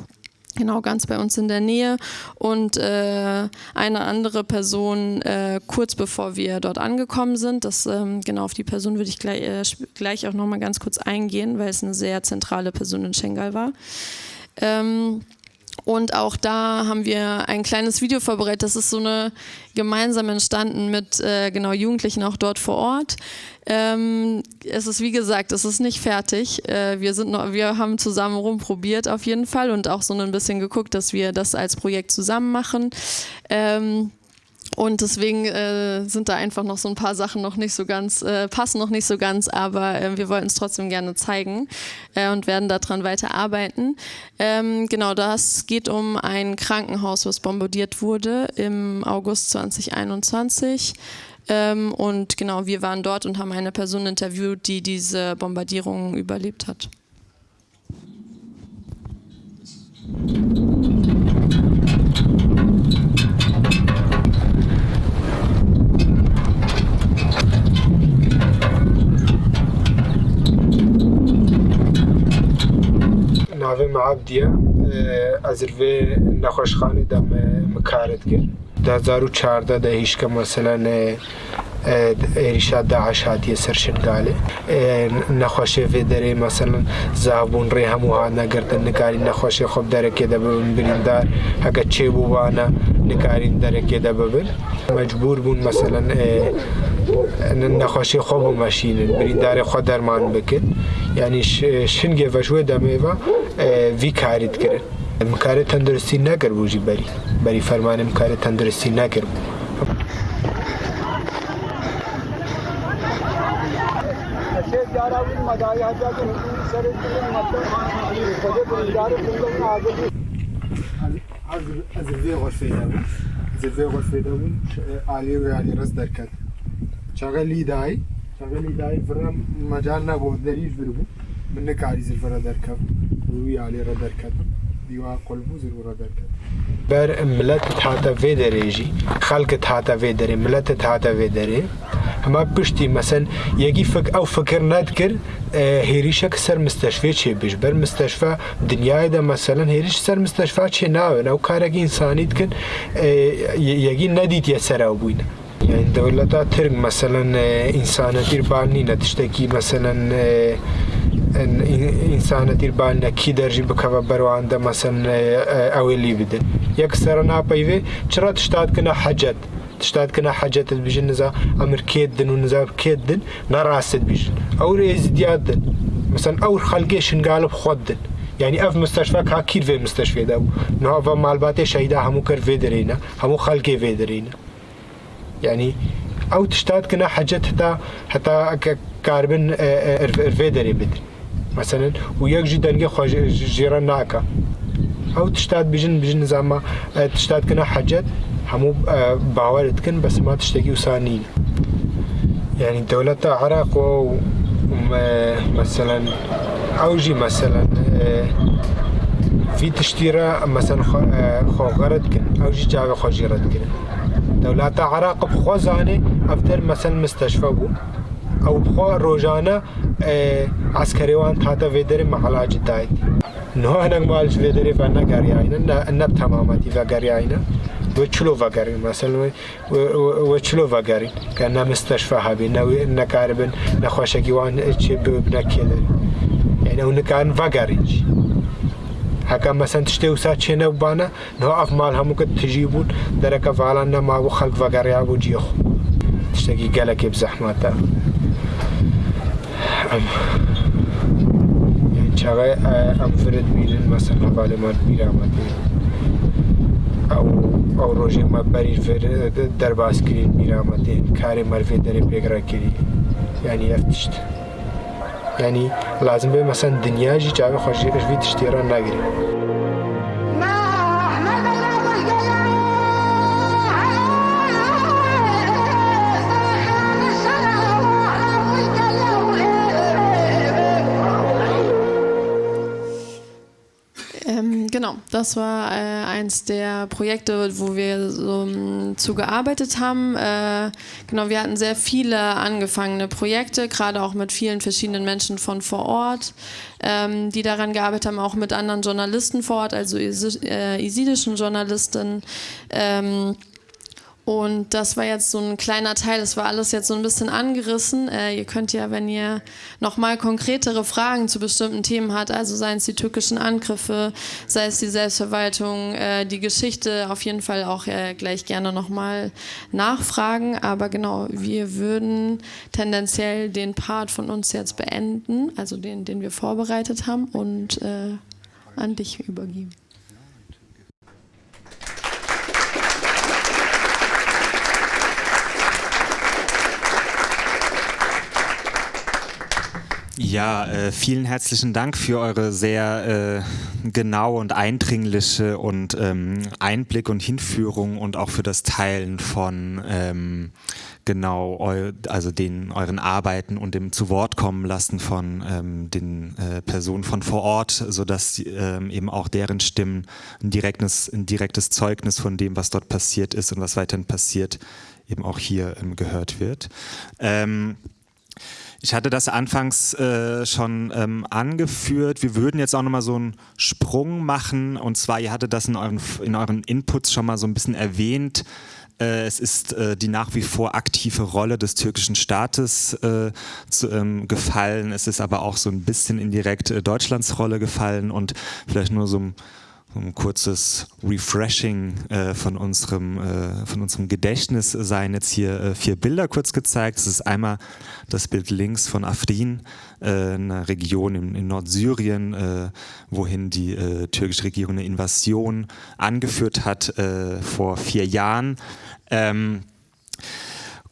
Genau, ganz bei uns in der Nähe und äh, eine andere Person äh, kurz bevor wir dort angekommen sind. Das, ähm, genau auf die Person würde ich gleich, äh, gleich auch nochmal ganz kurz eingehen, weil es eine sehr zentrale Person in Schengal war. Ähm, und auch da haben wir ein kleines Video vorbereitet. Das ist so eine gemeinsam entstanden mit äh, genau Jugendlichen auch dort vor Ort. Ähm, es ist wie gesagt, es ist nicht fertig. Äh, wir, sind noch, wir haben zusammen rumprobiert auf jeden Fall und auch so ein bisschen geguckt, dass wir das als Projekt zusammen machen. Ähm, und deswegen äh, sind da einfach noch so ein paar Sachen noch nicht so ganz, äh, passen noch nicht so ganz, aber äh, wir wollten es trotzdem gerne zeigen äh, und werden daran weiter arbeiten. Ähm, genau, das geht um ein Krankenhaus, was bombardiert wurde im August 2021. Ähm, und genau, wir waren dort und haben eine Person interviewt, die diese Bombardierung überlebt hat. ناوی معابدیە ئەزروێ نەخۆشخانی دەمە مکارت کرد. 2014 دا هیچ کە مەسەلەنێ عێریشا eh, داعش هاتیە سەر شنگالێ eh, نەخۆشێ فێ دەرێ مەسەن زابوون ڕێ هەموو هاانەگەردن نکاری نەخۆشی خۆب دەرەکێ دەبن بریندار هەگە چێ بووانە نکارین درکه ده ببر مجبور بون مثلا نخواشی خوب و مشینن برین در خود درمان بکن. یعنی شنگ وشوه دمه و وی کارید کرن. مکار تندرستی نگر بوجی بری. بری فرمان مکار تندرستی نکر مدایا جا کے سر مطلب از دوی غرفه دابون از دوی غرفه دابون عالی و عالی رز درکد. چاقه لی دای چاقه لی دای فرا مجال نبود دریج بربو من نکاری زل فرا درکد روی عالی را درکد دیوا قلبوز بر ملت هاتا وی داره تحت خلقت هاتا ملت هاتا فيدري داره ما پشتی مثلا یکی فکر أو فکر ند کرد آه، هیریشک سر مستشفی چه بیش؟ بر مستشفی دنیای ده مثلا هیریش سر مستشفی چه ناوه؟ أو کارک انسانی کن آه، یکی ندید یه سر أو يعني دولتا ترك مثلا آه، إنسانة ترباني تشتكي مثلا ئینسانە دیر بالە درجي دەژی بکەوە بەرواندا مثلا ئەوەی لی بدن یەک سرە ناپەیوێ چرا تشتاتکردە تشتاد كنا حەجەتت بژین نزا؟ ئەمر کێدن و نزار کێدن نەڕاست بیژن ئەو ێزیادن مثلا ئەو خەلگێ يعني اف مستشفى كا كير في مستشفى مستەشفێدا و ناوە مالباتێ شەیدا همو كر في دەرێنە همو خەلکێ في دەرێنە يعني أو تشتاد كنا هەتا حتى حتى كاربن ارفيدري آه، آه، بدري مثلا وياك جي تلقى خو جيران ناكا أو تشتاد بجن بجن زعما آه، تشتاد كنا حجت همو آه، باور تكن بس ما تشتكي وسانين يعني دولة عراق و مثلا اوجي مثلا آه، في تشتيرة مثلا خو غرد كن أو جي جاوي خو جيرد كن دولة عراق بخوزاني أفتر مثلا مستشفى بو. ئەو بخۆ ڕۆژانە عسکەرێوان تاتە vêderê mehelacî dayet niha hinek malî vêderê ve negeriyayne ne temametî vegeriyayne we çilo vegerîn mesel we çilo vegerîn ke ne misteşfe hebî ne nekaribin nexweşekî wan çê bi nekê derin yani ew nikarin vegerîn jî heka mesen tiştê wisa çêne bane niha ev mal hemû ke tijî bûn dereke valan nema bû xelk vegeriya ام یعنی چغه ام فرد بیرن مثلا بعد ما بیر آمد او او روزی ما بری فرد در باز کرین بیر آمد کار مرفی در پیگرا کری یعنی افتشت. یعنی لازم به مثلا دنیا جی چاوی خوشی اشوی تشتیران نگیره das war äh, eins der Projekte, wo wir so um, zu gearbeitet haben. Äh, genau, wir hatten sehr viele angefangene Projekte, gerade auch mit vielen verschiedenen Menschen von vor Ort, ähm, die daran gearbeitet haben, auch mit anderen Journalisten vor Ort, also äh, isidischen Journalisten. Ähm, und das war jetzt so ein kleiner Teil, das war alles jetzt so ein bisschen angerissen. Äh, ihr könnt ja, wenn ihr nochmal konkretere Fragen zu bestimmten Themen habt, also seien es die türkischen Angriffe, sei es die Selbstverwaltung, äh, die Geschichte, auf jeden Fall auch äh, gleich gerne nochmal nachfragen. Aber genau, wir würden tendenziell den Part von uns jetzt beenden, also den, den wir vorbereitet haben und äh, an dich übergeben. Ja, äh, vielen herzlichen Dank für eure sehr äh, genaue und eindringliche und ähm, Einblick und Hinführung und auch für das Teilen von ähm, genau eu, also den euren Arbeiten und dem zu Wort kommen lassen von ähm, den äh, Personen von vor Ort, sodass ähm, eben auch deren Stimmen ein direktes, ein direktes Zeugnis von dem, was dort passiert ist und was weiterhin passiert, eben auch hier ähm, gehört wird. Ich hatte das anfangs äh, schon ähm, angeführt. Wir würden jetzt auch nochmal so einen Sprung machen. Und zwar, ihr hattet das in euren, in euren Inputs schon mal so ein bisschen erwähnt. Äh, es ist äh, die nach wie vor aktive Rolle des türkischen Staates äh, zu, ähm, gefallen. Es ist aber auch so ein bisschen indirekt äh, Deutschlands Rolle gefallen. Und vielleicht nur so ein ein kurzes Refreshing äh, von, unserem, äh, von unserem Gedächtnis seien jetzt hier äh, vier Bilder kurz gezeigt. Das ist einmal das Bild links von Afrin, äh, einer Region in, in Nordsyrien, äh, wohin die äh, türkische Regierung eine Invasion angeführt hat vor vier Jahren. Ähm,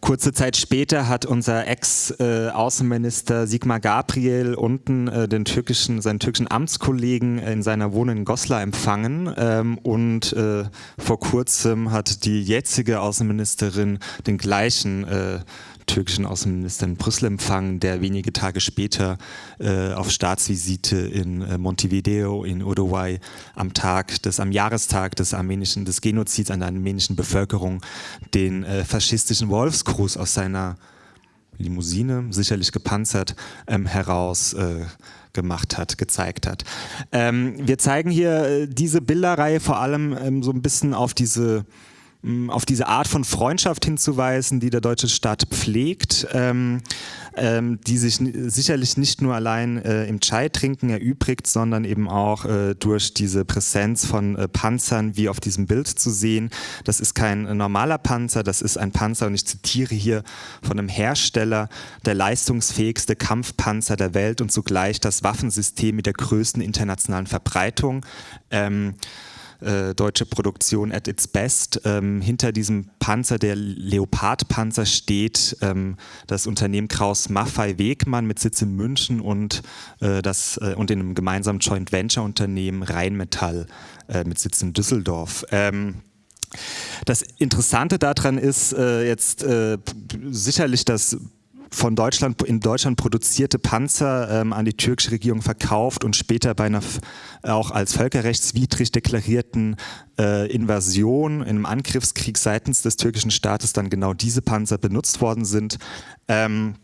Kurze Zeit später hat unser Ex-Außenminister Sigmar Gabriel unten äh, den türkischen, seinen türkischen Amtskollegen in seiner Wohnung in Goslar empfangen. Ähm, und äh, vor kurzem hat die jetzige Außenministerin den gleichen äh, türkischen Außenminister in Brüssel empfangen, der wenige Tage später äh, auf Staatsvisite in äh, Montevideo in Uruguay am Tag des, am Jahrestag des armenischen, des Genozids an der armenischen Bevölkerung den äh, faschistischen Wolfsgruß aus seiner Limousine, sicherlich gepanzert, ähm, heraus äh, gemacht hat, gezeigt hat. Ähm, wir zeigen hier äh, diese Bilderreihe vor allem ähm, so ein bisschen auf diese auf diese Art von Freundschaft hinzuweisen, die der deutsche Staat pflegt, ähm, ähm, die sich sicherlich nicht nur allein äh, im Chai-Trinken erübrigt, sondern eben auch äh, durch diese Präsenz von äh, Panzern, wie auf diesem Bild zu sehen. Das ist kein normaler Panzer, das ist ein Panzer und ich zitiere hier von einem Hersteller, der leistungsfähigste Kampfpanzer der Welt und zugleich das Waffensystem mit der größten internationalen Verbreitung. Ähm, äh, deutsche Produktion at its best. Ähm, hinter diesem Panzer, der Leopard-Panzer, steht ähm, das Unternehmen Kraus Maffei Wegmann mit Sitz in München und, äh, das, äh, und in einem gemeinsamen Joint Venture-Unternehmen Rheinmetall äh, mit Sitz in Düsseldorf. Ähm, das Interessante daran ist äh, jetzt äh, sicherlich, dass von Deutschland in Deutschland produzierte Panzer ähm, an die türkische Regierung verkauft und später bei einer auch als völkerrechtswidrig deklarierten äh, Invasion in einem Angriffskrieg seitens des türkischen Staates dann genau diese Panzer benutzt worden sind. Ähm,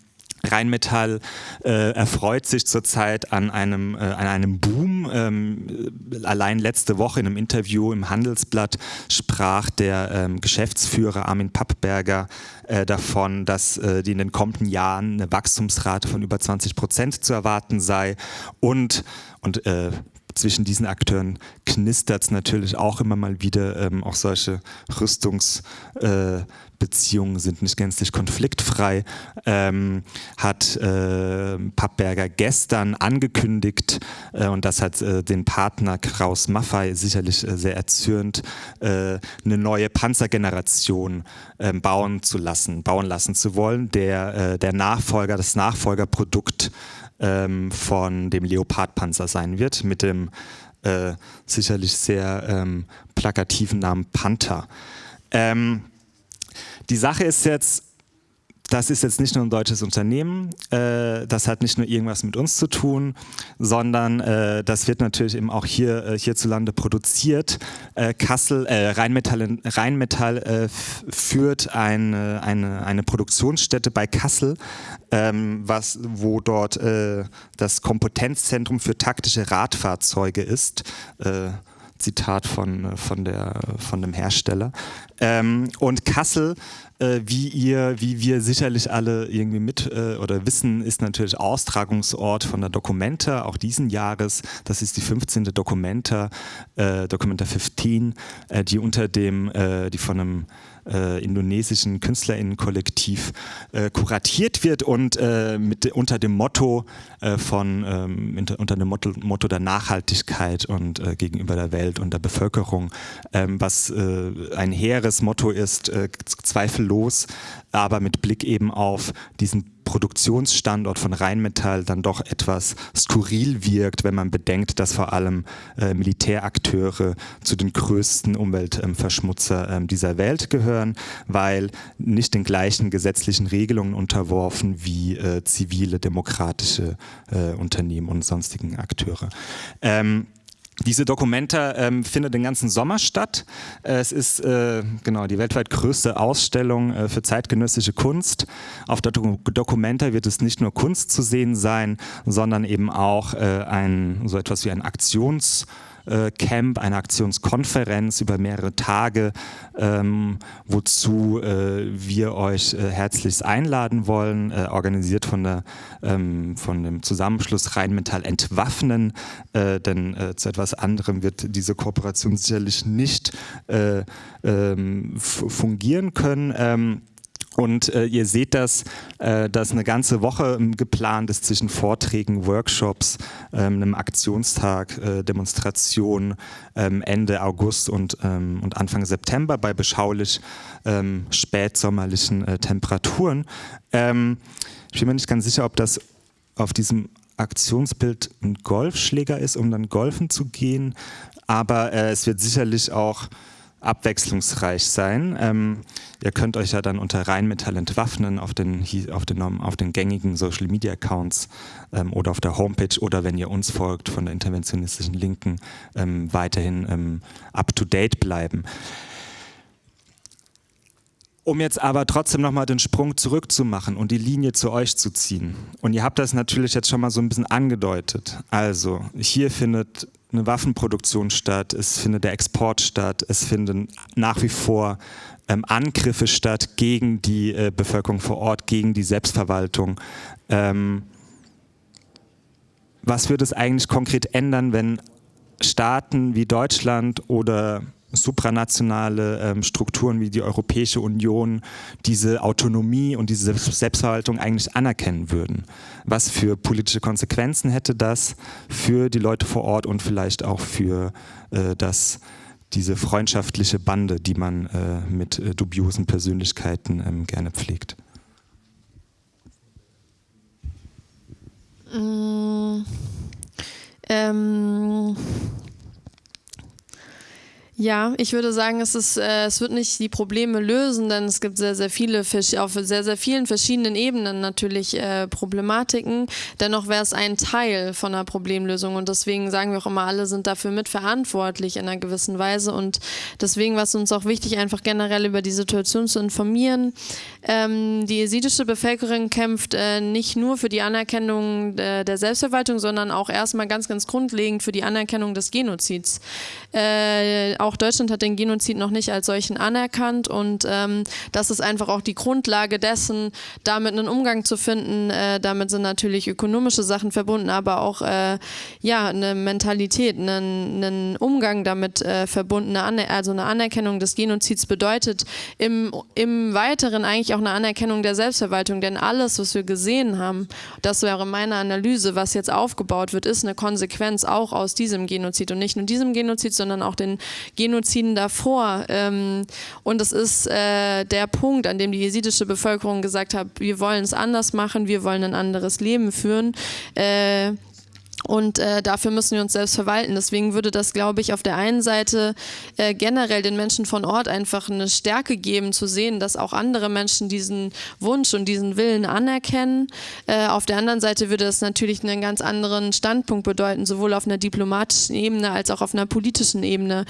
Rheinmetall äh, erfreut sich zurzeit an einem, äh, an einem Boom. Ähm, allein letzte Woche in einem Interview im Handelsblatt sprach der ähm, Geschäftsführer Armin Pappberger äh, davon, dass äh, die in den kommenden Jahren eine Wachstumsrate von über 20 Prozent zu erwarten sei und, und äh, zwischen diesen Akteuren knistert es natürlich auch immer mal wieder. Ähm, auch solche Rüstungsbeziehungen äh, sind nicht gänzlich konfliktfrei. Ähm, hat äh, Pappberger gestern angekündigt, äh, und das hat äh, den Partner Kraus Maffei sicherlich äh, sehr erzürnt, äh, eine neue Panzergeneration ähm, bauen zu lassen, bauen lassen zu wollen. Der, der Nachfolger, das Nachfolgerprodukt ähm, von dem Leopardpanzer sein wird, mit dem äh, sicherlich sehr ähm, plakativen Namen Panther. Ähm, die Sache ist jetzt, das ist jetzt nicht nur ein deutsches Unternehmen, äh, das hat nicht nur irgendwas mit uns zu tun, sondern äh, das wird natürlich eben auch hier äh, hierzulande produziert. Äh, Kassel, äh, Rheinmetall, Rheinmetall äh, führt eine, eine, eine Produktionsstätte bei Kassel, ähm, was, wo dort das Kompetenzzentrum für taktische Radfahrzeuge ist. Zitat von, von, der, von dem Hersteller. Ähm, und Kassel, äh, wie ihr, wie wir sicherlich alle irgendwie mit äh, oder wissen, ist natürlich Austragungsort von der Documenta, auch diesen Jahres. Das ist die 15. Documenta, äh, Documenta 15, äh, die unter dem, äh, die von einem äh, indonesischen KünstlerInnenkollektiv äh, kuratiert wird und äh, mit, unter dem Motto äh, von ähm, unter dem Motto, Motto, der Nachhaltigkeit und äh, gegenüber der Welt und der Bevölkerung, ähm, was äh, ein hehres Motto ist, zweifellos, aber mit Blick eben auf diesen Produktionsstandort von Rheinmetall dann doch etwas skurril wirkt, wenn man bedenkt, dass vor allem äh, Militärakteure zu den größten Umweltverschmutzer äh, dieser Welt gehören, weil nicht den gleichen gesetzlichen Regelungen unterworfen wie äh, zivile demokratische äh, Unternehmen und sonstigen Akteure. Ähm, diese Documenta ähm, findet den ganzen Sommer statt. Es ist äh, genau die weltweit größte Ausstellung äh, für zeitgenössische Kunst. Auf der Do Documenta wird es nicht nur Kunst zu sehen sein, sondern eben auch äh, ein so etwas wie ein Aktions- äh, Camp, eine Aktionskonferenz über mehrere Tage, ähm, wozu äh, wir euch äh, herzlichst einladen wollen, äh, organisiert von, der, ähm, von dem Zusammenschluss Rheinmetall Entwaffnen, äh, denn äh, zu etwas anderem wird diese Kooperation sicherlich nicht ähm, fungieren können. Und äh, ihr seht das, äh, dass eine ganze Woche ähm, geplant ist zwischen Vorträgen, Workshops, ähm, einem Aktionstag, äh, Demonstrationen ähm, Ende August und, ähm, und Anfang September bei beschaulich ähm, spätsommerlichen äh, Temperaturen. Ähm, ich bin mir nicht ganz sicher, ob das auf diesem Aktionsbild ein Golfschläger ist, um dann golfen zu gehen, aber äh, es wird sicherlich auch abwechslungsreich sein. Ähm, ihr könnt euch ja dann unter Rheinmetall entwaffnen auf den, auf den, auf den gängigen Social Media Accounts ähm, oder auf der Homepage oder wenn ihr uns folgt von der interventionistischen Linken ähm, weiterhin ähm, up to date bleiben. Um jetzt aber trotzdem nochmal den Sprung zurückzumachen und die Linie zu euch zu ziehen. Und ihr habt das natürlich jetzt schon mal so ein bisschen angedeutet. Also hier findet eine Waffenproduktion statt, es findet der Export statt, es finden nach wie vor ähm, Angriffe statt gegen die äh, Bevölkerung vor Ort, gegen die Selbstverwaltung. Ähm, was würde es eigentlich konkret ändern, wenn Staaten wie Deutschland oder supranationale ähm, Strukturen wie die Europäische Union diese Autonomie und diese Selbstverwaltung eigentlich anerkennen würden. Was für politische Konsequenzen hätte das für die Leute vor Ort und vielleicht auch für äh, das, diese freundschaftliche Bande, die man äh, mit äh, dubiosen Persönlichkeiten ähm, gerne pflegt? Mmh. Ähm ja, ich würde sagen, es, ist, äh, es wird nicht die Probleme lösen, denn es gibt sehr, sehr viele, auf sehr, sehr vielen verschiedenen Ebenen natürlich äh, Problematiken. Dennoch wäre es ein Teil von einer Problemlösung und deswegen sagen wir auch immer, alle sind dafür mitverantwortlich in einer gewissen Weise und deswegen war es uns auch wichtig, einfach generell über die Situation zu informieren. Ähm, die jesidische Bevölkerung kämpft äh, nicht nur für die Anerkennung der, der Selbstverwaltung, sondern auch erstmal ganz, ganz grundlegend für die Anerkennung des Genozids äh, auch Deutschland hat den Genozid noch nicht als solchen anerkannt und ähm, das ist einfach auch die Grundlage dessen, damit einen Umgang zu finden. Äh, damit sind natürlich ökonomische Sachen verbunden, aber auch äh, ja, eine Mentalität, einen, einen Umgang damit äh, verbunden, eine also eine Anerkennung des Genozids bedeutet im, im Weiteren eigentlich auch eine Anerkennung der Selbstverwaltung, denn alles, was wir gesehen haben, das wäre meine Analyse, was jetzt aufgebaut wird, ist eine Konsequenz auch aus diesem Genozid. Und nicht nur diesem Genozid, sondern auch den Genoziden davor. Ähm, und es ist äh, der Punkt, an dem die jesidische Bevölkerung gesagt hat, wir wollen es anders machen, wir wollen ein anderes Leben führen. Äh, und äh, dafür müssen wir uns selbst verwalten. Deswegen würde das, glaube ich, auf der einen Seite äh, generell den Menschen von Ort einfach eine Stärke geben, zu sehen, dass auch andere Menschen diesen Wunsch und diesen Willen anerkennen. Äh, auf der anderen Seite würde das natürlich einen ganz anderen Standpunkt bedeuten, sowohl auf einer diplomatischen Ebene als auch auf einer politischen Ebene.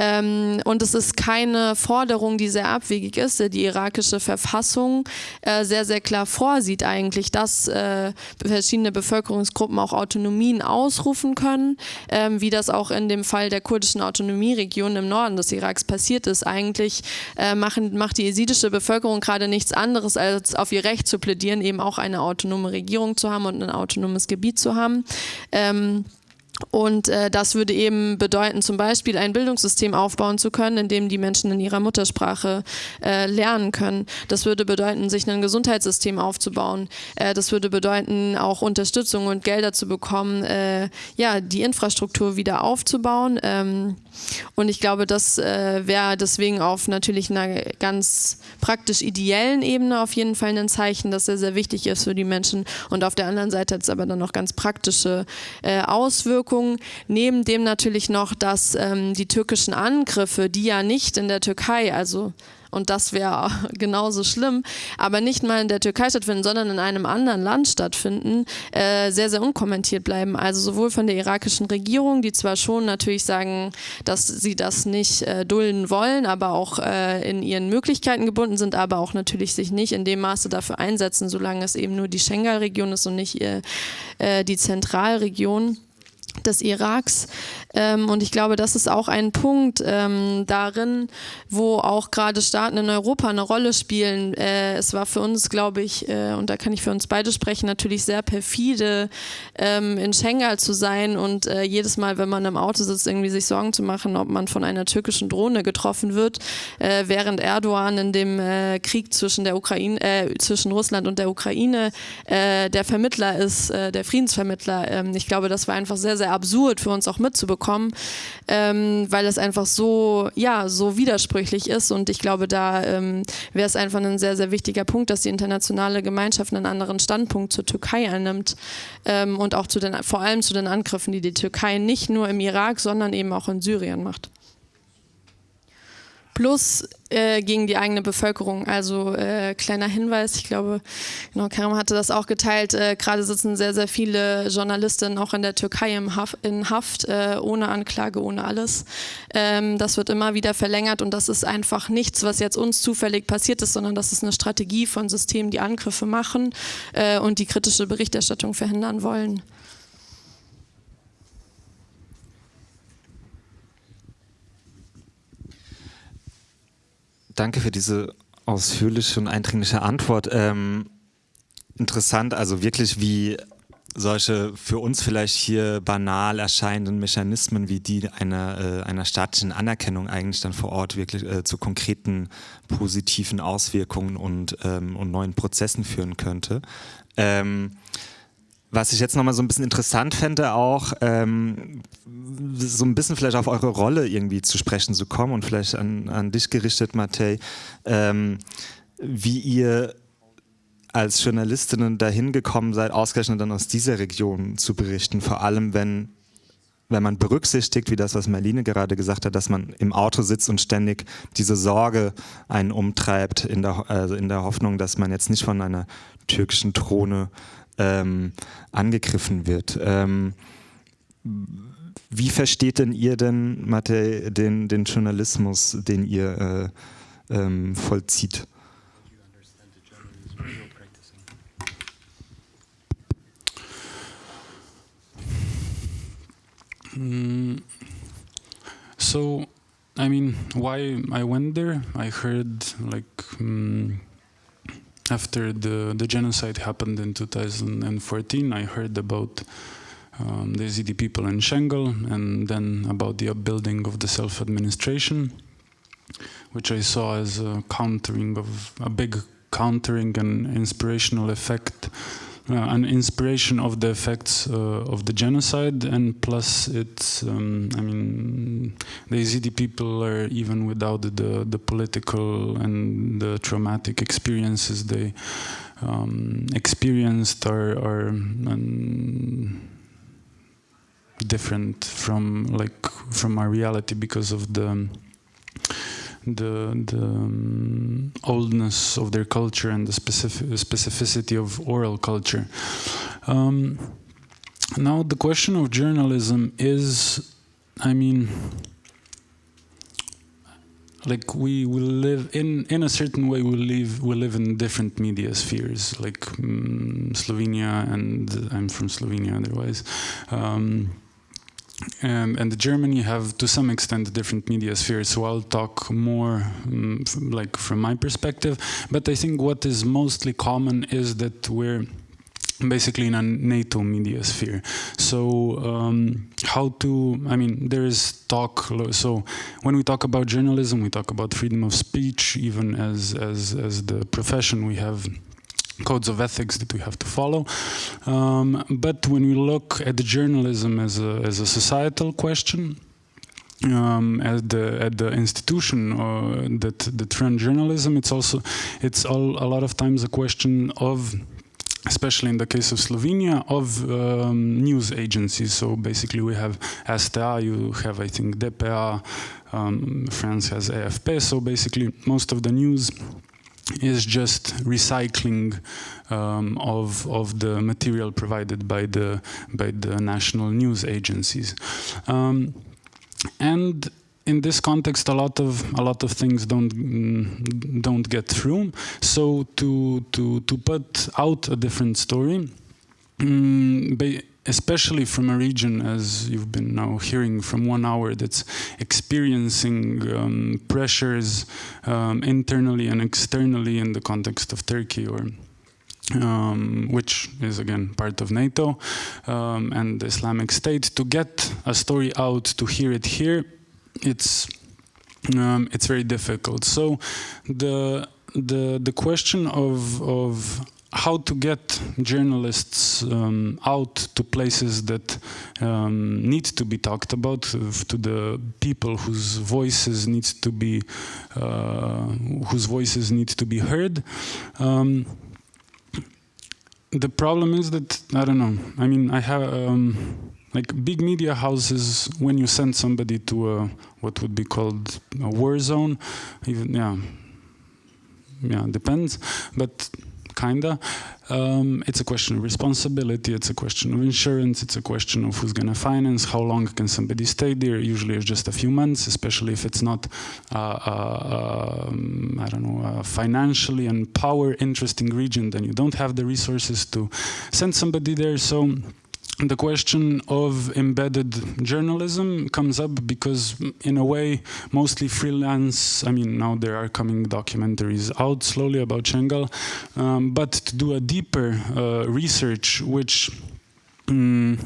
Ähm, und es ist keine Forderung, die sehr abwegig ist. Die irakische Verfassung äh, sehr, sehr klar vorsieht eigentlich, dass äh, verschiedene Bevölkerungsgruppen auch Autonomie Autonomien ausrufen können, ähm, wie das auch in dem Fall der kurdischen Autonomieregion im Norden des Iraks passiert ist. Eigentlich äh, machen, macht die jesidische Bevölkerung gerade nichts anderes, als auf ihr Recht zu plädieren, eben auch eine autonome Regierung zu haben und ein autonomes Gebiet zu haben. Ähm, und äh, das würde eben bedeuten, zum Beispiel ein Bildungssystem aufbauen zu können, in dem die Menschen in ihrer Muttersprache äh, lernen können. Das würde bedeuten, sich ein Gesundheitssystem aufzubauen. Äh, das würde bedeuten, auch Unterstützung und Gelder zu bekommen, äh, ja, die Infrastruktur wieder aufzubauen. Ähm, und ich glaube, das äh, wäre deswegen auf natürlich einer ganz praktisch ideellen Ebene auf jeden Fall ein Zeichen, das sehr, sehr wichtig ist für die Menschen. Und auf der anderen Seite hat es aber dann noch ganz praktische äh, Auswirkungen. Neben dem natürlich noch, dass ähm, die türkischen Angriffe, die ja nicht in der Türkei, also und das wäre genauso schlimm, aber nicht mal in der Türkei stattfinden, sondern in einem anderen Land stattfinden, äh, sehr, sehr unkommentiert bleiben. Also sowohl von der irakischen Regierung, die zwar schon natürlich sagen, dass sie das nicht äh, dulden wollen, aber auch äh, in ihren Möglichkeiten gebunden sind, aber auch natürlich sich nicht in dem Maße dafür einsetzen, solange es eben nur die Schengen-Region ist und nicht äh, äh, die Zentralregion des Iraks. Ähm, und ich glaube, das ist auch ein Punkt ähm, darin, wo auch gerade Staaten in Europa eine Rolle spielen. Äh, es war für uns, glaube ich, äh, und da kann ich für uns beide sprechen, natürlich sehr perfide, ähm, in Schengal zu sein und äh, jedes Mal, wenn man im Auto sitzt, irgendwie sich Sorgen zu machen, ob man von einer türkischen Drohne getroffen wird, äh, während Erdogan in dem äh, Krieg zwischen der Ukraine, äh, zwischen Russland und der Ukraine der Vermittler ist, der Friedensvermittler. Ähm, ich glaube, das war einfach sehr, sehr absurd für uns auch mitzubekommen, ähm, weil es einfach so, ja, so widersprüchlich ist und ich glaube, da ähm, wäre es einfach ein sehr, sehr wichtiger Punkt, dass die internationale Gemeinschaft einen anderen Standpunkt zur Türkei einnimmt ähm, und auch zu den, vor allem zu den Angriffen, die die Türkei nicht nur im Irak, sondern eben auch in Syrien macht. Plus äh, gegen die eigene Bevölkerung. Also äh, kleiner Hinweis, ich glaube, genau, Karim hatte das auch geteilt, äh, gerade sitzen sehr, sehr viele Journalistinnen auch in der Türkei im Haf in Haft, äh, ohne Anklage, ohne alles. Ähm, das wird immer wieder verlängert und das ist einfach nichts, was jetzt uns zufällig passiert ist, sondern das ist eine Strategie von Systemen, die Angriffe machen äh, und die kritische Berichterstattung verhindern wollen. Danke für diese ausführliche und eindringliche Antwort. Ähm, interessant, also wirklich wie solche für uns vielleicht hier banal erscheinenden Mechanismen wie die einer, äh, einer staatlichen Anerkennung eigentlich dann vor Ort wirklich äh, zu konkreten positiven Auswirkungen und, ähm, und neuen Prozessen führen könnte. Ähm, was ich jetzt nochmal so ein bisschen interessant fände, auch ähm, so ein bisschen vielleicht auf eure Rolle irgendwie zu sprechen zu kommen und vielleicht an, an dich gerichtet, Matej, ähm, wie ihr als Journalistinnen dahin gekommen seid, ausgerechnet dann aus dieser Region zu berichten, vor allem wenn wenn man berücksichtigt, wie das, was Marlene gerade gesagt hat, dass man im Auto sitzt und ständig diese Sorge einen umtreibt, in der, also in der Hoffnung, dass man jetzt nicht von einer türkischen Drohne ähm, angegriffen wird. Ähm, wie versteht denn ihr denn, Mathe, den, den Journalismus, den ihr äh, ähm, vollzieht? Mm, so, I mean, why I went there? I heard like um, after the, the genocide happened in 2014, I heard about um, the Yazidi people in Shangal and then about the upbuilding of the self-administration, which I saw as a countering of a big countering and inspirational effect an inspiration of the effects uh, of the genocide, and plus it's, um, I mean, the Yazidi people are even without the the political and the traumatic experiences they um, experienced are are um, different from like from our reality because of the the, the um, oldness of their culture and the specific, specificity of oral culture. Um, now the question of journalism is, I mean, like we will live in in a certain way we live we live in different media spheres like um, Slovenia and I'm from Slovenia otherwise um, um, and Germany have to some extent different media spheres so I'll talk more um, like from my perspective. But I think what is mostly common is that we're basically in a NATO media sphere. So um, how to I mean there is talk so when we talk about journalism we talk about freedom of speech even as as, as the profession we have codes of ethics that we have to follow. Um, but when we look at the journalism as a, as a societal question, um, at the at the institution uh, that that run journalism, it's also it's all a lot of times a question of especially in the case of Slovenia, of um, news agencies. So basically we have STA, you have I think DPA, um, France has AFP, so basically most of the news is just recycling um, of of the material provided by the by the national news agencies, um, and in this context, a lot of a lot of things don't mm, don't get through. So to to to put out a different story. Um, especially from a region, as you've been now hearing from one hour, that's experiencing um, pressures um, internally and externally in the context of Turkey or um, which is again part of NATO um, and the Islamic State, to get a story out, to hear it here, it's um, it's very difficult. So the the the question of of how to get journalists um, out to places that um, need to be talked about uh, to the people whose voices need to be uh, whose voices need to be heard. Um, the problem is that I don't know I mean I have um, like big media houses, when you send somebody to a, what would be called a war zone, even yeah, yeah, depends, but kinda. Um, it's a question of responsibility, it's a question of insurance, it's a question of who's gonna finance, how long can somebody stay there, usually it's just a few months, especially if it's not, uh, uh, um, I don't know, financially and power interesting region, then you don't have the resources to send somebody there. So the question of embedded journalism comes up because in a way mostly freelance i mean now there are coming documentaries out slowly about Shengal um, but to do a deeper uh, research which um,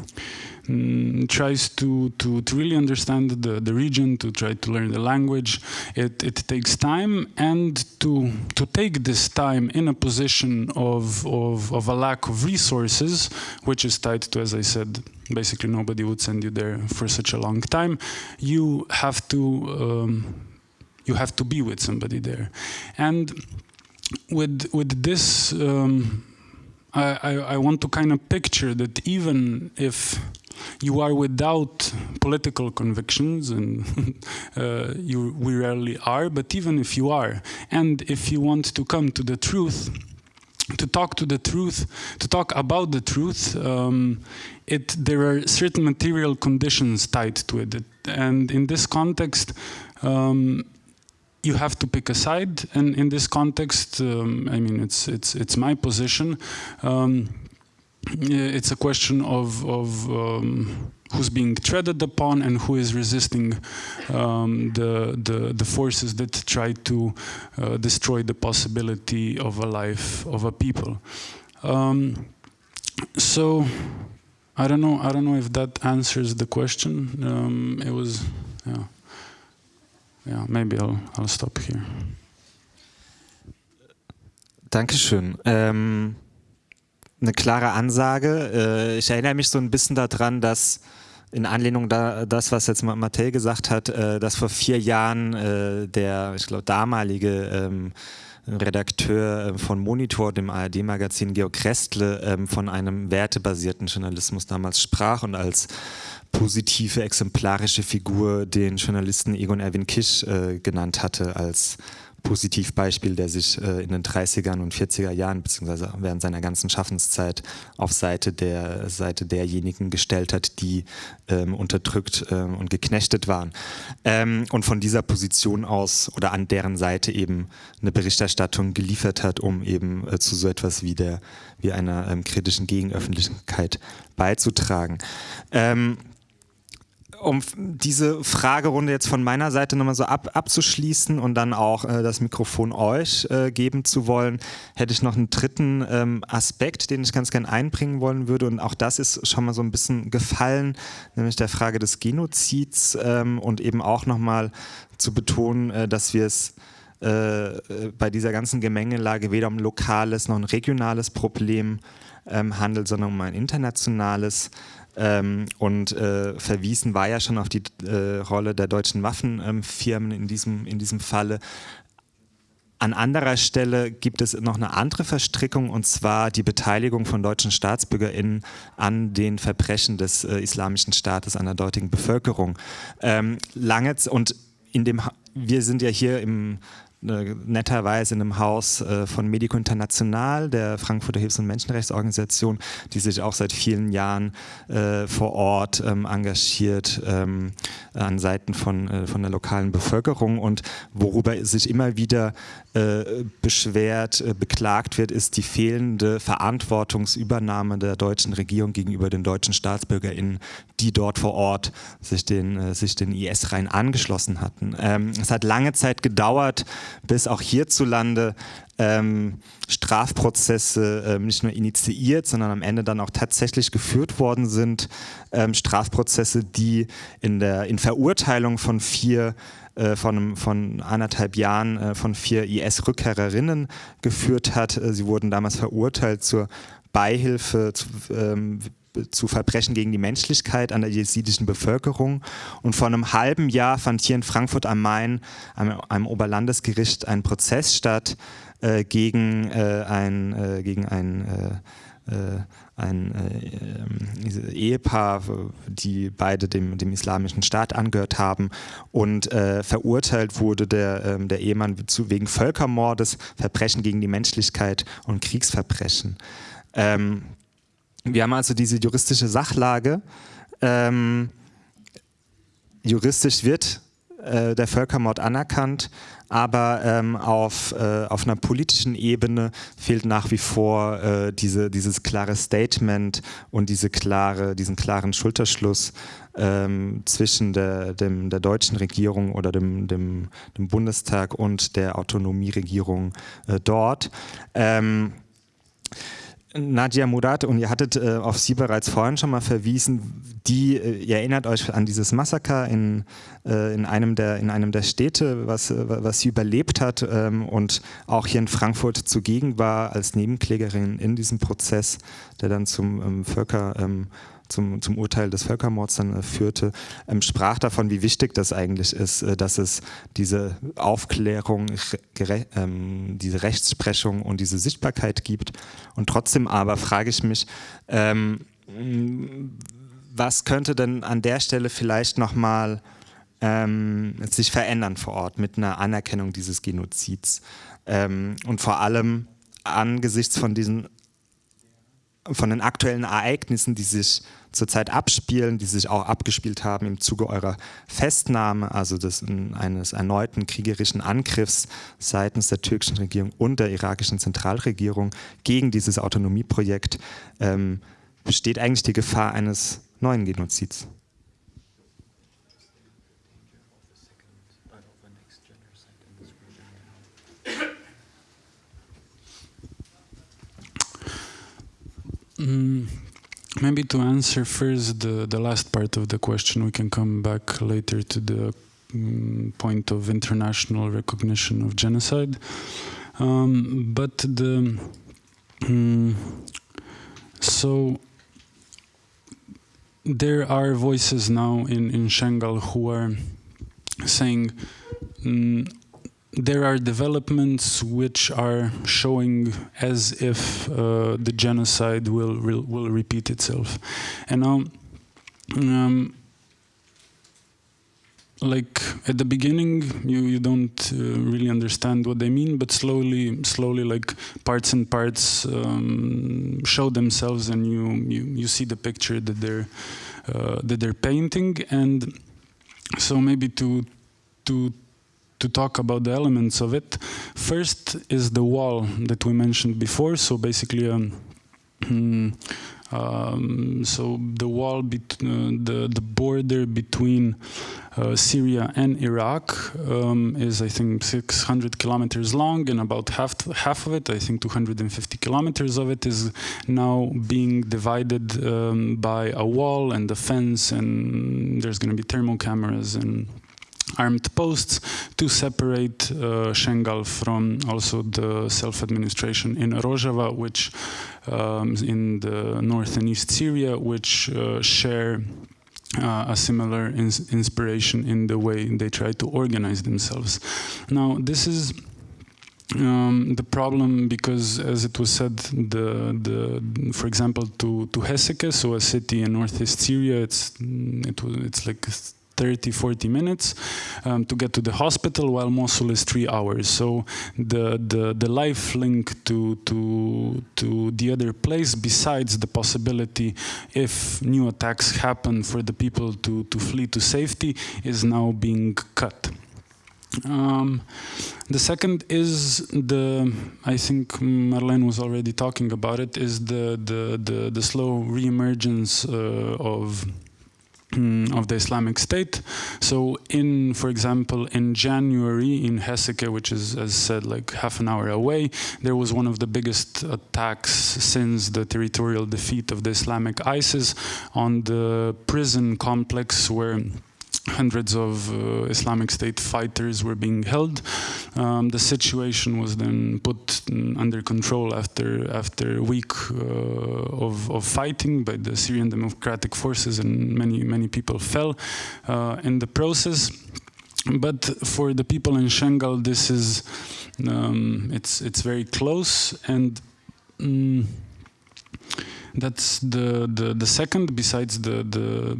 um, tries to, to, to really understand the, the region, to try to learn the language. It, it takes time and to, to take this time in a position of, of, of a lack of resources, which is tied to, as I said, basically nobody would send you there for such a long time, you have to, um, you have to be with somebody there. And with, with this, um, I, I, I want to kind of picture that even if you are without political convictions, and uh, you, we rarely are, but even if you are, and if you want to come to the truth, to talk to the truth, to talk about the truth, um, it, there are certain material conditions tied to it. And in this context, um, you have to pick a side. And in this context, um, I mean, it's, it's, it's my position. Um, it's a question of, of um, who's being treaded upon and who is resisting um, the, the, the, forces that try to uh, destroy the possibility of a life of a people. Um, so I don't know. I don't know if that answers the question. Um, it was, yeah, yeah. Maybe I'll I'll stop here. Dankeschön. Ähm eine klare Ansage. Äh, ich erinnere mich so ein bisschen daran, dass in Anlehnung da das, was jetzt Mattel gesagt hat, äh, dass vor vier Jahren äh, der, ich glaube, damalige ähm, Redakteur von Monitor, dem ARD-Magazin Georg Krestle, ähm, von einem wertebasierten Journalismus damals sprach und als positive, exemplarische Figur den Journalisten Egon Erwin Kisch genannt hatte, als Positivbeispiel, der sich äh, in den 30er und 40er Jahren beziehungsweise während seiner ganzen Schaffenszeit auf Seite der Seite derjenigen gestellt hat, die ähm, unterdrückt ähm, und geknechtet waren. Ähm, und von dieser Position aus oder an deren Seite eben eine Berichterstattung geliefert hat, um eben äh, zu so etwas wie der wie einer ähm, kritischen Gegenöffentlichkeit beizutragen. Um diese Fragerunde jetzt von meiner Seite nochmal so ab, abzuschließen und dann auch äh, das Mikrofon euch äh, geben zu wollen, hätte ich noch einen dritten ähm, Aspekt, den ich ganz gerne einbringen wollen würde. Und auch das ist schon mal so ein bisschen gefallen, nämlich der Frage des Genozids ähm, und eben auch nochmal zu betonen, äh, dass wir es äh, bei dieser ganzen Gemengelage weder um lokales noch ein regionales Problem ähm, handelt, sondern um ein internationales. Ähm, und äh, verwiesen war ja schon auf die äh, Rolle der deutschen Waffenfirmen in, diesem, in diesem Falle. An anderer Stelle gibt es noch eine andere Verstrickung und zwar die Beteiligung von deutschen StaatsbürgerInnen an den Verbrechen des äh, Islamischen Staates an der dortigen Bevölkerung. Ähm, lange und in dem wir sind ja hier im netterweise in einem Haus äh, von Medico International, der Frankfurter Hilfs- und Menschenrechtsorganisation, die sich auch seit vielen Jahren äh, vor Ort ähm, engagiert ähm, an Seiten von, äh, von der lokalen Bevölkerung und worüber sich immer wieder äh, beschwert, äh, beklagt wird, ist die fehlende Verantwortungsübernahme der deutschen Regierung gegenüber den deutschen StaatsbürgerInnen, die dort vor Ort sich den, sich den IS-Reihen angeschlossen hatten. Ähm, es hat lange Zeit gedauert, bis auch hierzulande ähm, Strafprozesse ähm, nicht nur initiiert, sondern am Ende dann auch tatsächlich geführt worden sind. Ähm, Strafprozesse, die in der in Verurteilung von vier äh, von, von anderthalb Jahren äh, von vier IS-Rückkehrerinnen geführt hat. Äh, sie wurden damals verurteilt zur Beihilfe zu, ähm, zu Verbrechen gegen die Menschlichkeit an der jesidischen Bevölkerung. Und vor einem halben Jahr fand hier in Frankfurt am Main, am, am Oberlandesgericht, ein Prozess statt äh, gegen, äh, ein, äh, gegen ein äh, ein äh, Ehepaar, die beide dem, dem islamischen Staat angehört haben und äh, verurteilt wurde der, ähm, der Ehemann zu, wegen Völkermordes, Verbrechen gegen die Menschlichkeit und Kriegsverbrechen. Ähm, wir haben also diese juristische Sachlage. Ähm, juristisch wird äh, der Völkermord anerkannt, aber ähm, auf, äh, auf einer politischen Ebene fehlt nach wie vor äh, diese, dieses klare Statement und diese klare, diesen klaren Schulterschluss ähm, zwischen der, dem, der deutschen Regierung oder dem, dem, dem Bundestag und der Autonomieregierung äh, dort. Ähm, Nadia Murad, und ihr hattet äh, auf sie bereits vorhin schon mal verwiesen, die, äh, ihr erinnert euch an dieses Massaker in, äh, in, einem, der, in einem der Städte, was, äh, was sie überlebt hat ähm, und auch hier in Frankfurt zugegen war als Nebenklägerin in diesem Prozess, der dann zum ähm, Völker... Ähm, zum, zum Urteil des Völkermords dann äh, führte, ähm, sprach davon, wie wichtig das eigentlich ist, äh, dass es diese Aufklärung, ähm, diese Rechtsprechung und diese Sichtbarkeit gibt. Und trotzdem aber frage ich mich, ähm, was könnte denn an der Stelle vielleicht nochmal ähm, sich verändern vor Ort mit einer Anerkennung dieses Genozids? Ähm, und vor allem angesichts von diesen von den aktuellen Ereignissen, die sich zurzeit abspielen, die sich auch abgespielt haben im Zuge eurer Festnahme, also des, eines erneuten kriegerischen Angriffs seitens der türkischen Regierung und der irakischen Zentralregierung gegen dieses Autonomieprojekt, ähm, besteht eigentlich die Gefahr eines neuen Genozids. Mm, maybe to answer first the, the last part of the question, we can come back later to the um, point of international recognition of genocide. Um, but the um, so there are voices now in in Shangal who are saying mm, there are developments which are showing as if uh, the genocide will, will, will repeat itself, and now. Um, like at the beginning you you don't uh, really understand what they mean but slowly slowly like parts and parts um, show themselves and you, you you see the picture that they're uh, that they're painting and so maybe to to to talk about the elements of it. First is the wall that we mentioned before. So basically, um, um, so the wall, uh, the the border between uh, Syria and Iraq um, is, I think, 600 kilometers long, and about half half of it, I think, 250 kilometers of it, is now being divided um, by a wall and a fence, and there's going to be thermal cameras and armed posts to separate uh, Shengal from also the self-administration in Rojava, which um, in the north and east Syria, which uh, share uh, a similar ins inspiration in the way they try to organize themselves. Now, this is um, the problem because, as it was said, the the for example, to to Heseke, so a city in northeast Syria, it's it it's like 30, 40 minutes um, to get to the hospital, while Mosul is three hours. So the, the, the life link to, to, to the other place, besides the possibility if new attacks happen for the people to, to flee to safety, is now being cut. Um, the second is the, I think Marlene was already talking about it, is the, the, the, the slow reemergence uh, of Mm, of the Islamic State. So in, for example, in January in Heseke, which is, as said, like half an hour away, there was one of the biggest attacks since the territorial defeat of the Islamic ISIS on the prison complex where hundreds of uh, Islamic State fighters were being held. Um, the situation was then put under control after after a week uh, of, of fighting by the Syrian Democratic Forces, and many many people fell uh, in the process. But for the people in Shengal, this is um, it's it's very close and. Um, that's the, the, the second, besides the, the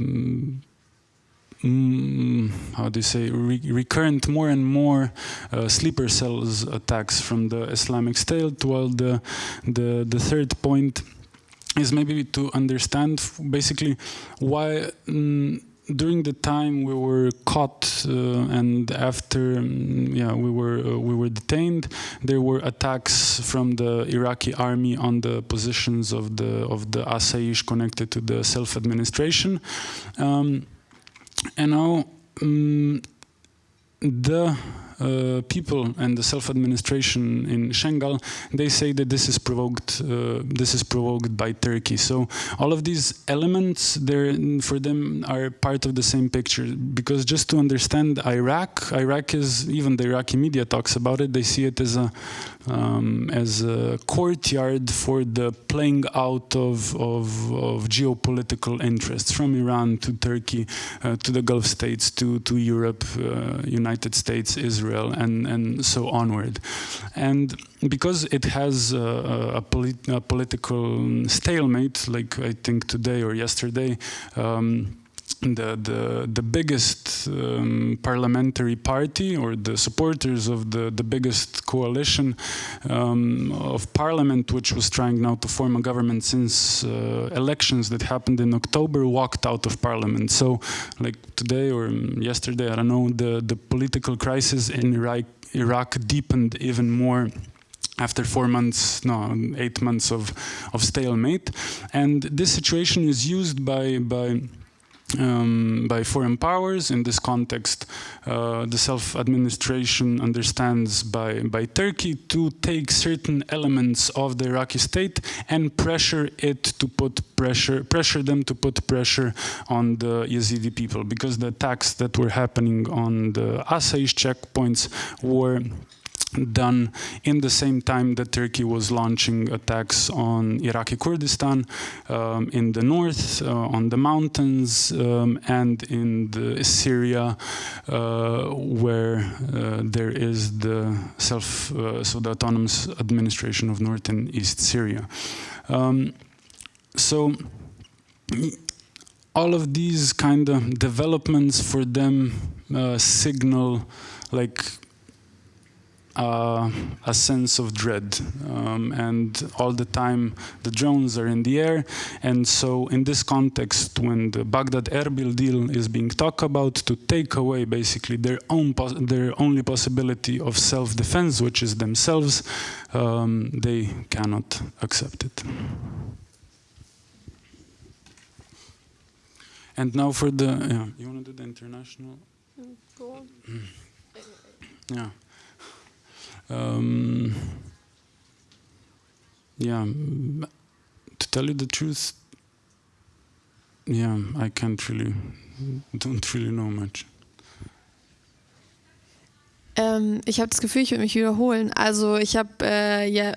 mm, how do you say, re recurrent more and more uh, sleeper cells attacks from the Islamic State, while the, the, the third point is maybe to understand basically why mm, during the time we were caught uh, and after um, yeah we were uh, we were detained there were attacks from the Iraqi army on the positions of the of the Asaish connected to the self-administration. Um, and now um, the uh, people and the self-administration in Shengal, they say that this is provoked. Uh, this is provoked by Turkey. So all of these elements, there for them are part of the same picture. Because just to understand Iraq, Iraq is even the Iraqi media talks about it. They see it as a um, as a courtyard for the playing out of, of, of geopolitical interests from Iran to Turkey uh, to the Gulf states to, to Europe, uh, United States, Israel, and, and so onward. And because it has a, a, polit a political stalemate, like I think today or yesterday, um, the the the biggest um, parliamentary party or the supporters of the the biggest coalition um, of parliament, which was trying now to form a government since uh, elections that happened in October, walked out of parliament. So, like today or yesterday, I don't know, the the political crisis in Iraq Iraq deepened even more after four months, no, eight months of of stalemate, and this situation is used by by um, by foreign powers. In this context, uh, the self-administration understands by, by Turkey to take certain elements of the Iraqi state and pressure it to put pressure, pressure them to put pressure on the Yazidi people because the attacks that were happening on the Asaish checkpoints were done in the same time that Turkey was launching attacks on Iraqi Kurdistan um, in the north, uh, on the mountains, um, and in Syria, uh, where uh, there is the self, uh, so the autonomous administration of North and East Syria. Um, so all of these kind of developments for them uh, signal like uh, a sense of dread um, and all the time the drones are in the air and so in this context when the Baghdad Erbil deal is being talked about to take away basically their own their only possibility of self-defense which is themselves um, they cannot accept it. And now for the, yeah, you want to do the international? Go on. Yeah. Um, yeah, to tell you the truth, yeah, I can't really, don't really know much. Ähm, ich habe das Gefühl, ich würde mich wiederholen. Also ich habe äh, ja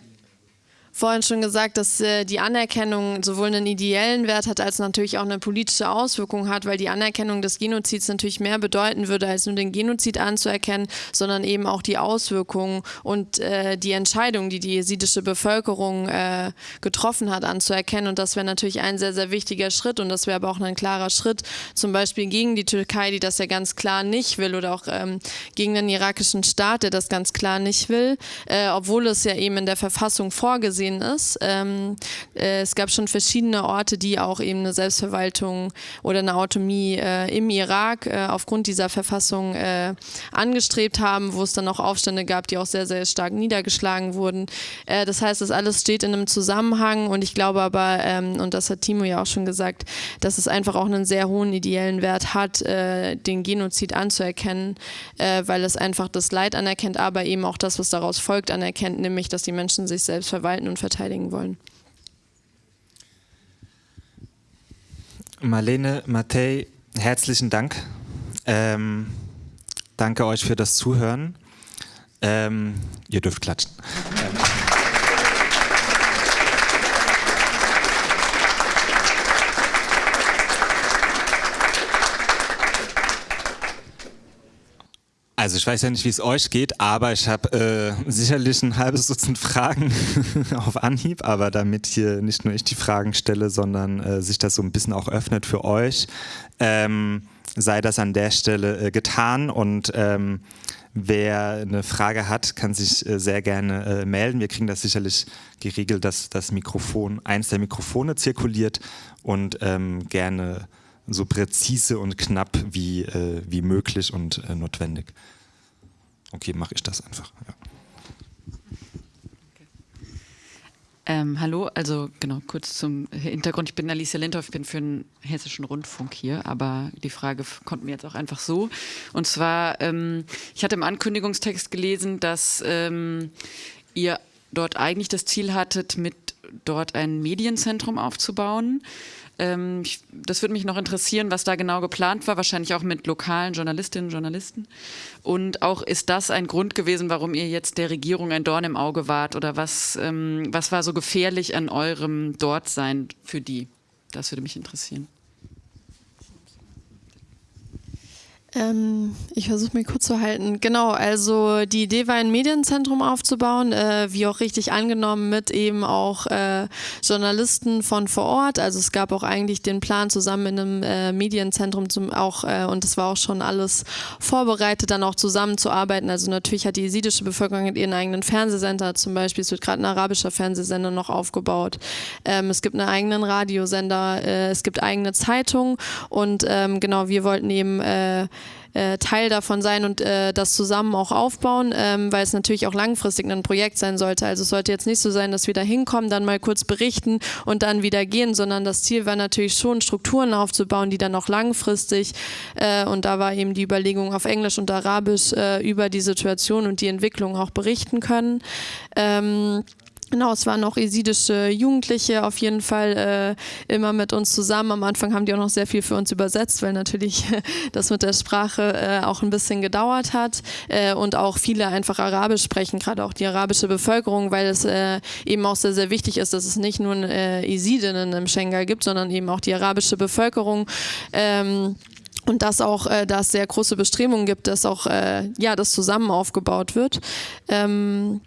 vorhin schon gesagt, dass äh, die Anerkennung sowohl einen ideellen Wert hat, als natürlich auch eine politische Auswirkung hat, weil die Anerkennung des Genozids natürlich mehr bedeuten würde, als nur den Genozid anzuerkennen, sondern eben auch die Auswirkungen und äh, die Entscheidung, die die jesidische Bevölkerung äh, getroffen hat, anzuerkennen. Und das wäre natürlich ein sehr, sehr wichtiger Schritt und das wäre aber auch ein klarer Schritt, zum Beispiel gegen die Türkei, die das ja ganz klar nicht will oder auch ähm, gegen den irakischen Staat, der das ganz klar nicht will, äh, obwohl es ja eben in der Verfassung vorgesehen vorgesehen ist. Ähm, äh, es gab schon verschiedene Orte, die auch eben eine Selbstverwaltung oder eine Autonomie äh, im Irak äh, aufgrund dieser Verfassung äh, angestrebt haben, wo es dann auch Aufstände gab, die auch sehr, sehr stark niedergeschlagen wurden. Äh, das heißt, das alles steht in einem Zusammenhang und ich glaube aber, ähm, und das hat Timo ja auch schon gesagt, dass es einfach auch einen sehr hohen ideellen Wert hat, den Genozid anzuerkennen, weil es einfach das Leid anerkennt, aber eben auch das, was daraus folgt, anerkennt, nämlich, dass die Menschen sich selbst verwalten und verteidigen wollen. Marlene, Matej, herzlichen Dank. Ähm, danke euch für das Zuhören. Ähm, ihr dürft klatschen. Also ich weiß ja nicht, wie es euch geht, aber ich habe äh, sicherlich ein halbes Dutzend Fragen auf Anhieb, aber damit hier nicht nur ich die Fragen stelle, sondern äh, sich das so ein bisschen auch öffnet für euch, ähm, sei das an der Stelle äh, getan. Und ähm, wer eine Frage hat, kann sich äh, sehr gerne äh, melden. Wir kriegen das sicherlich geregelt, dass das Mikrofon, eins der Mikrofone zirkuliert. Und ähm, gerne so präzise und knapp wie, äh, wie möglich und äh, notwendig. Okay, mache ich das einfach. Ja. Ähm, hallo, also genau, kurz zum Hintergrund. Ich bin Alicia Lindhoff, ich bin für den Hessischen Rundfunk hier, aber die Frage kommt mir jetzt auch einfach so. Und zwar, ähm, ich hatte im Ankündigungstext gelesen, dass ähm, ihr dort eigentlich das Ziel hattet, mit dort ein Medienzentrum aufzubauen. Ähm, ich, das würde mich noch interessieren, was da genau geplant war, wahrscheinlich auch mit lokalen Journalistinnen und Journalisten. Und auch ist das ein Grund gewesen, warum ihr jetzt der Regierung ein Dorn im Auge wart? Oder was, ähm, was war so gefährlich an eurem Dortsein für die? Das würde mich interessieren. Ähm, ich versuche mich kurz zu halten. Genau, also die Idee war, ein Medienzentrum aufzubauen, äh, wie auch richtig angenommen, mit eben auch äh, Journalisten von vor Ort. Also es gab auch eigentlich den Plan, zusammen in einem äh, Medienzentrum zum, auch, äh, und es war auch schon alles vorbereitet, dann auch zusammenzuarbeiten. Also natürlich hat die jesidische Bevölkerung ihren eigenen Fernsehsender zum Beispiel. Es wird gerade ein arabischer Fernsehsender noch aufgebaut. Ähm, es gibt einen eigenen Radiosender, äh, es gibt eigene Zeitungen und ähm, genau, wir wollten eben äh, Teil davon sein und äh, das zusammen auch aufbauen, ähm, weil es natürlich auch langfristig ein Projekt sein sollte. Also es sollte jetzt nicht so sein, dass wir da hinkommen, dann mal kurz berichten und dann wieder gehen, sondern das Ziel war natürlich schon, Strukturen aufzubauen, die dann auch langfristig äh, und da war eben die Überlegung auf Englisch und Arabisch äh, über die Situation und die Entwicklung auch berichten können. Ähm, Genau, es waren auch esidische Jugendliche auf jeden Fall äh, immer mit uns zusammen. Am Anfang haben die auch noch sehr viel für uns übersetzt, weil natürlich das mit der Sprache äh, auch ein bisschen gedauert hat äh, und auch viele einfach Arabisch sprechen, gerade auch die arabische Bevölkerung, weil es äh, eben auch sehr, sehr wichtig ist, dass es nicht nur äh, Esidinnen im Schengen gibt, sondern eben auch die arabische Bevölkerung. Ähm, und dass auch äh, da sehr große Bestrebungen gibt, dass auch äh, ja das zusammen aufgebaut wird. Ähm,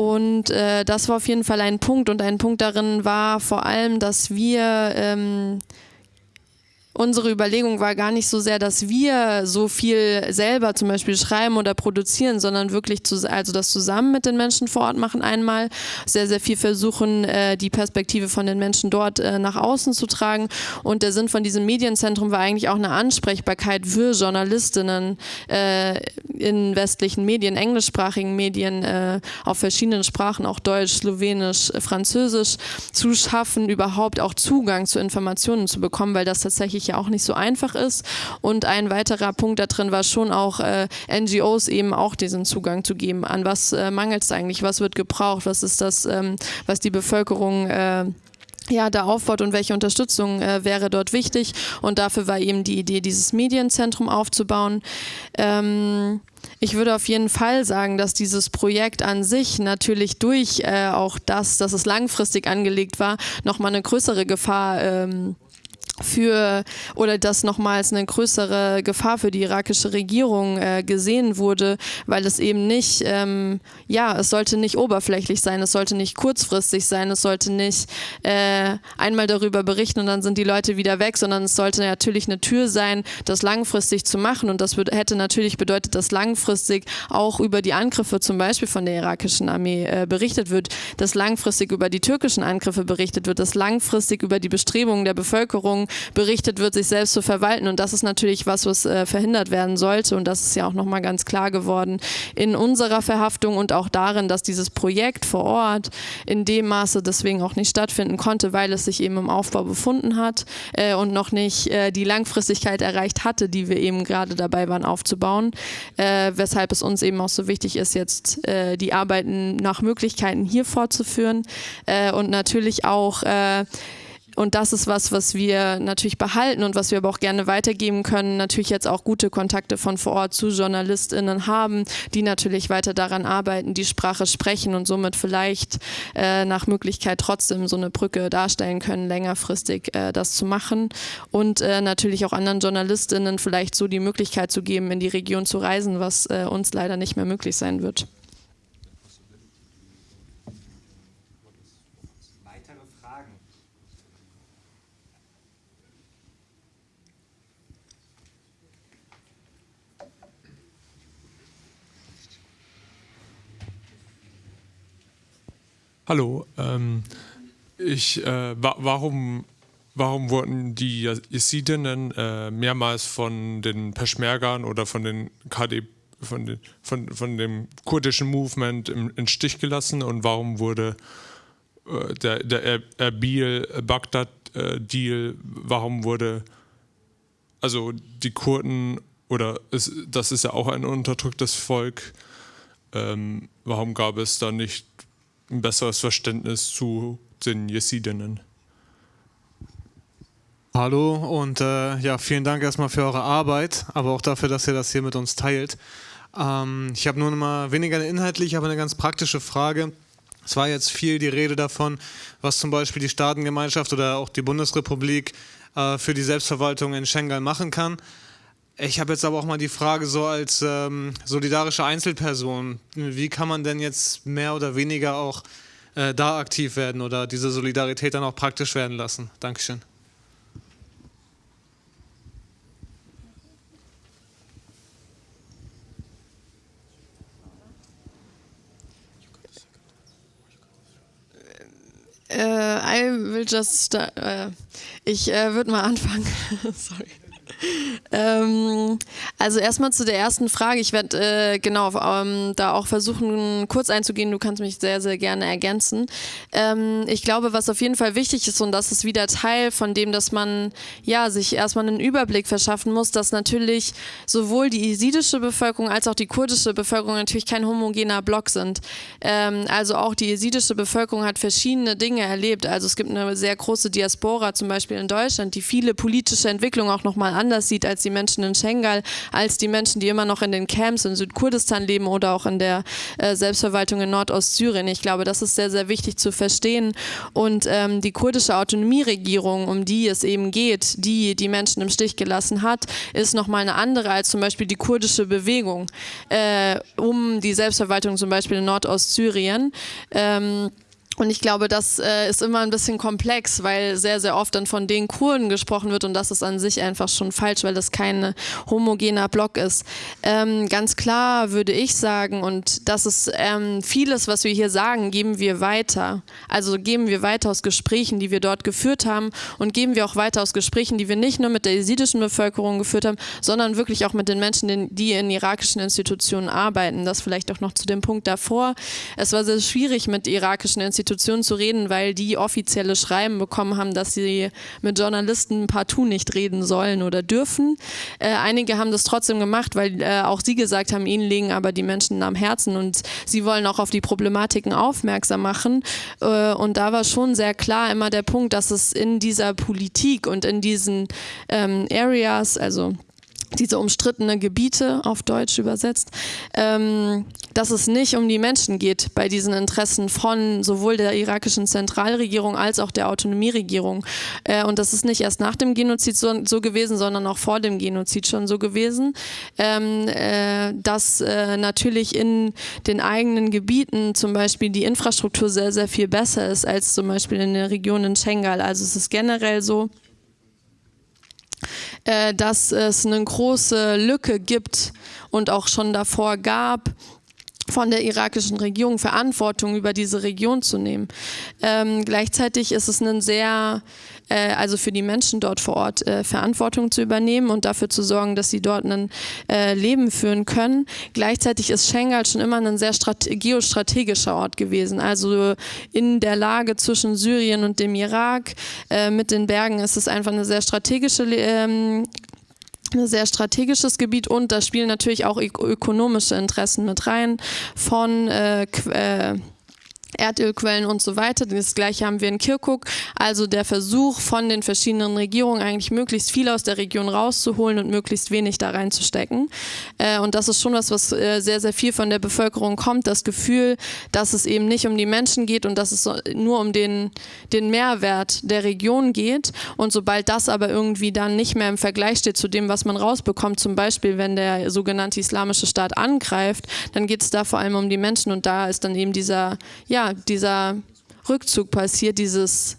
und äh, das war auf jeden Fall ein Punkt. Und ein Punkt darin war vor allem, dass wir ähm, unsere Überlegung war gar nicht so sehr, dass wir so viel selber zum Beispiel schreiben oder produzieren, sondern wirklich zu, also das zusammen mit den Menschen vor Ort machen einmal, sehr, sehr viel versuchen, äh, die Perspektive von den Menschen dort äh, nach außen zu tragen. Und der Sinn von diesem Medienzentrum war eigentlich auch eine Ansprechbarkeit für Journalistinnen äh, in westlichen Medien, englischsprachigen Medien, äh, auf verschiedenen Sprachen, auch Deutsch, Slowenisch, Französisch, zu schaffen, überhaupt auch Zugang zu Informationen zu bekommen, weil das tatsächlich tatsächlich ja auch nicht so einfach ist. Und ein weiterer Punkt da drin war schon auch äh, NGOs eben auch diesen Zugang zu geben. An was äh, mangelt es eigentlich? Was wird gebraucht? Was ist das, ähm, was die Bevölkerung äh, ja, da aufbaut und welche Unterstützung äh, wäre dort wichtig. Und dafür war eben die Idee, dieses Medienzentrum aufzubauen. Ähm, ich würde auf jeden Fall sagen, dass dieses Projekt an sich natürlich durch äh, auch das, dass es langfristig angelegt war, nochmal eine größere Gefahr ähm, für oder dass nochmals eine größere Gefahr für die irakische Regierung äh, gesehen wurde, weil es eben nicht, ähm, ja, es sollte nicht oberflächlich sein, es sollte nicht kurzfristig sein, es sollte nicht äh, einmal darüber berichten und dann sind die Leute wieder weg, sondern es sollte natürlich eine Tür sein, das langfristig zu machen. Und das hätte natürlich bedeutet, dass langfristig auch über die Angriffe zum Beispiel von der irakischen Armee äh, berichtet wird, dass langfristig über die türkischen Angriffe berichtet wird, dass langfristig über die Bestrebungen der Bevölkerung berichtet wird, sich selbst zu verwalten. Und das ist natürlich was, was äh, verhindert werden sollte. Und das ist ja auch nochmal ganz klar geworden in unserer Verhaftung und auch darin, dass dieses Projekt vor Ort in dem Maße deswegen auch nicht stattfinden konnte, weil es sich eben im Aufbau befunden hat äh, und noch nicht äh, die Langfristigkeit erreicht hatte, die wir eben gerade dabei waren aufzubauen. Äh, weshalb es uns eben auch so wichtig ist, jetzt äh, die Arbeiten nach Möglichkeiten hier fortzuführen äh, und natürlich auch und das ist was, was wir natürlich behalten und was wir aber auch gerne weitergeben können. Natürlich jetzt auch gute Kontakte von vor Ort zu JournalistInnen haben, die natürlich weiter daran arbeiten, die Sprache sprechen und somit vielleicht äh, nach Möglichkeit trotzdem so eine Brücke darstellen können, längerfristig äh, das zu machen. Und äh, natürlich auch anderen JournalistInnen vielleicht so die Möglichkeit zu geben, in die Region zu reisen, was äh, uns leider nicht mehr möglich sein wird. Hallo, ähm, ich, äh, wa warum, warum wurden die Jesidinnen äh, mehrmals von den Peschmergern oder von den KD, von, den, von, von dem kurdischen Movement im, im Stich gelassen und warum wurde äh, der, der Erbil-Bagdad-Deal, äh, warum wurde also die Kurden oder es, das ist ja auch ein unterdrücktes Volk, ähm, warum gab es da nicht ein besseres Verständnis zu den Jesidinnen. Hallo und äh, ja, vielen Dank erstmal für eure Arbeit, aber auch dafür, dass ihr das hier mit uns teilt. Ähm, ich habe nur mal weniger eine inhaltliche, aber eine ganz praktische Frage. Es war jetzt viel die Rede davon, was zum Beispiel die Staatengemeinschaft oder auch die Bundesrepublik äh, für die Selbstverwaltung in Schengen machen kann. Ich habe jetzt aber auch mal die Frage so als ähm, solidarische Einzelperson, wie kann man denn jetzt mehr oder weniger auch äh, da aktiv werden oder diese Solidarität dann auch praktisch werden lassen? Dankeschön. Uh, I will just. Uh, ich uh, würde mal anfangen. Sorry. Ähm, also erstmal zu der ersten Frage. Ich werde äh, genau ähm, da auch versuchen, kurz einzugehen. Du kannst mich sehr, sehr gerne ergänzen. Ähm, ich glaube, was auf jeden Fall wichtig ist, und das ist wieder Teil von dem, dass man ja sich erstmal einen Überblick verschaffen muss, dass natürlich sowohl die jesidische Bevölkerung als auch die kurdische Bevölkerung natürlich kein homogener Block sind. Ähm, also auch die jesidische Bevölkerung hat verschiedene Dinge erlebt. Also es gibt eine sehr große Diaspora, zum Beispiel in Deutschland, die viele politische Entwicklungen auch nochmal anders sieht als die Menschen in Schengal, als die Menschen, die immer noch in den Camps in Südkurdistan leben oder auch in der äh, Selbstverwaltung in Nordostsyrien. Ich glaube, das ist sehr, sehr wichtig zu verstehen. Und ähm, die kurdische Autonomieregierung, um die es eben geht, die die Menschen im Stich gelassen hat, ist nochmal eine andere als zum Beispiel die kurdische Bewegung äh, um die Selbstverwaltung zum Beispiel in Nordostsyrien. Ähm, und ich glaube, das äh, ist immer ein bisschen komplex, weil sehr, sehr oft dann von den Kurden gesprochen wird und das ist an sich einfach schon falsch, weil das kein homogener Block ist. Ähm, ganz klar würde ich sagen, und das ist ähm, vieles, was wir hier sagen, geben wir weiter. Also geben wir weiter aus Gesprächen, die wir dort geführt haben und geben wir auch weiter aus Gesprächen, die wir nicht nur mit der jesidischen Bevölkerung geführt haben, sondern wirklich auch mit den Menschen, die in irakischen Institutionen arbeiten. Das vielleicht auch noch zu dem Punkt davor. Es war sehr schwierig mit irakischen Institutionen Institutionen zu reden, weil die offizielle Schreiben bekommen haben, dass sie mit Journalisten partout nicht reden sollen oder dürfen. Äh, einige haben das trotzdem gemacht, weil äh, auch sie gesagt haben, ihnen liegen aber die Menschen am Herzen und sie wollen auch auf die Problematiken aufmerksam machen. Äh, und da war schon sehr klar immer der Punkt, dass es in dieser Politik und in diesen ähm, Areas, also diese umstrittene Gebiete auf Deutsch übersetzt, ähm, dass es nicht um die Menschen geht bei diesen Interessen von sowohl der irakischen Zentralregierung als auch der Autonomieregierung. Äh, und das ist nicht erst nach dem Genozid so, so, gewesen, sondern auch vor dem Genozid schon so gewesen, ähm, äh, dass äh, natürlich in den eigenen Gebieten zum Beispiel die Infrastruktur sehr, sehr viel besser ist als zum Beispiel in der Region in Schengal. Also es ist generell so, äh, dass es eine große Lücke gibt und auch schon davor gab, von der irakischen Regierung Verantwortung über diese Region zu nehmen. Ähm, gleichzeitig ist es ein sehr, äh, also für die Menschen dort vor Ort äh, Verantwortung zu übernehmen und dafür zu sorgen, dass sie dort ein äh, Leben führen können. Gleichzeitig ist Schengal schon immer ein sehr geostrategischer Ort gewesen. Also in der Lage zwischen Syrien und dem Irak äh, mit den Bergen ist es einfach eine sehr strategische ähm, ein sehr strategisches Gebiet und da spielen natürlich auch ökonomische Interessen mit rein von äh, äh, Erdölquellen und so weiter. Das gleiche haben wir in Kirkuk. Also der Versuch von den verschiedenen Regierungen eigentlich möglichst viel aus der Region rauszuholen und möglichst wenig da reinzustecken. Äh, und das ist schon was, was äh, sehr, sehr viel von der Bevölkerung kommt. Das Gefühl, dass es eben nicht um die Menschen geht und dass es nur um den, den Mehrwert der Region geht. Und sobald das aber irgendwie dann nicht mehr im Vergleich steht zu dem, was man rausbekommt, zum Beispiel wenn der sogenannte Islamische Staat angreift, dann geht es da vor allem um die Menschen und da ist dann eben dieser, ja, ja, dieser Rückzug passiert, dieses,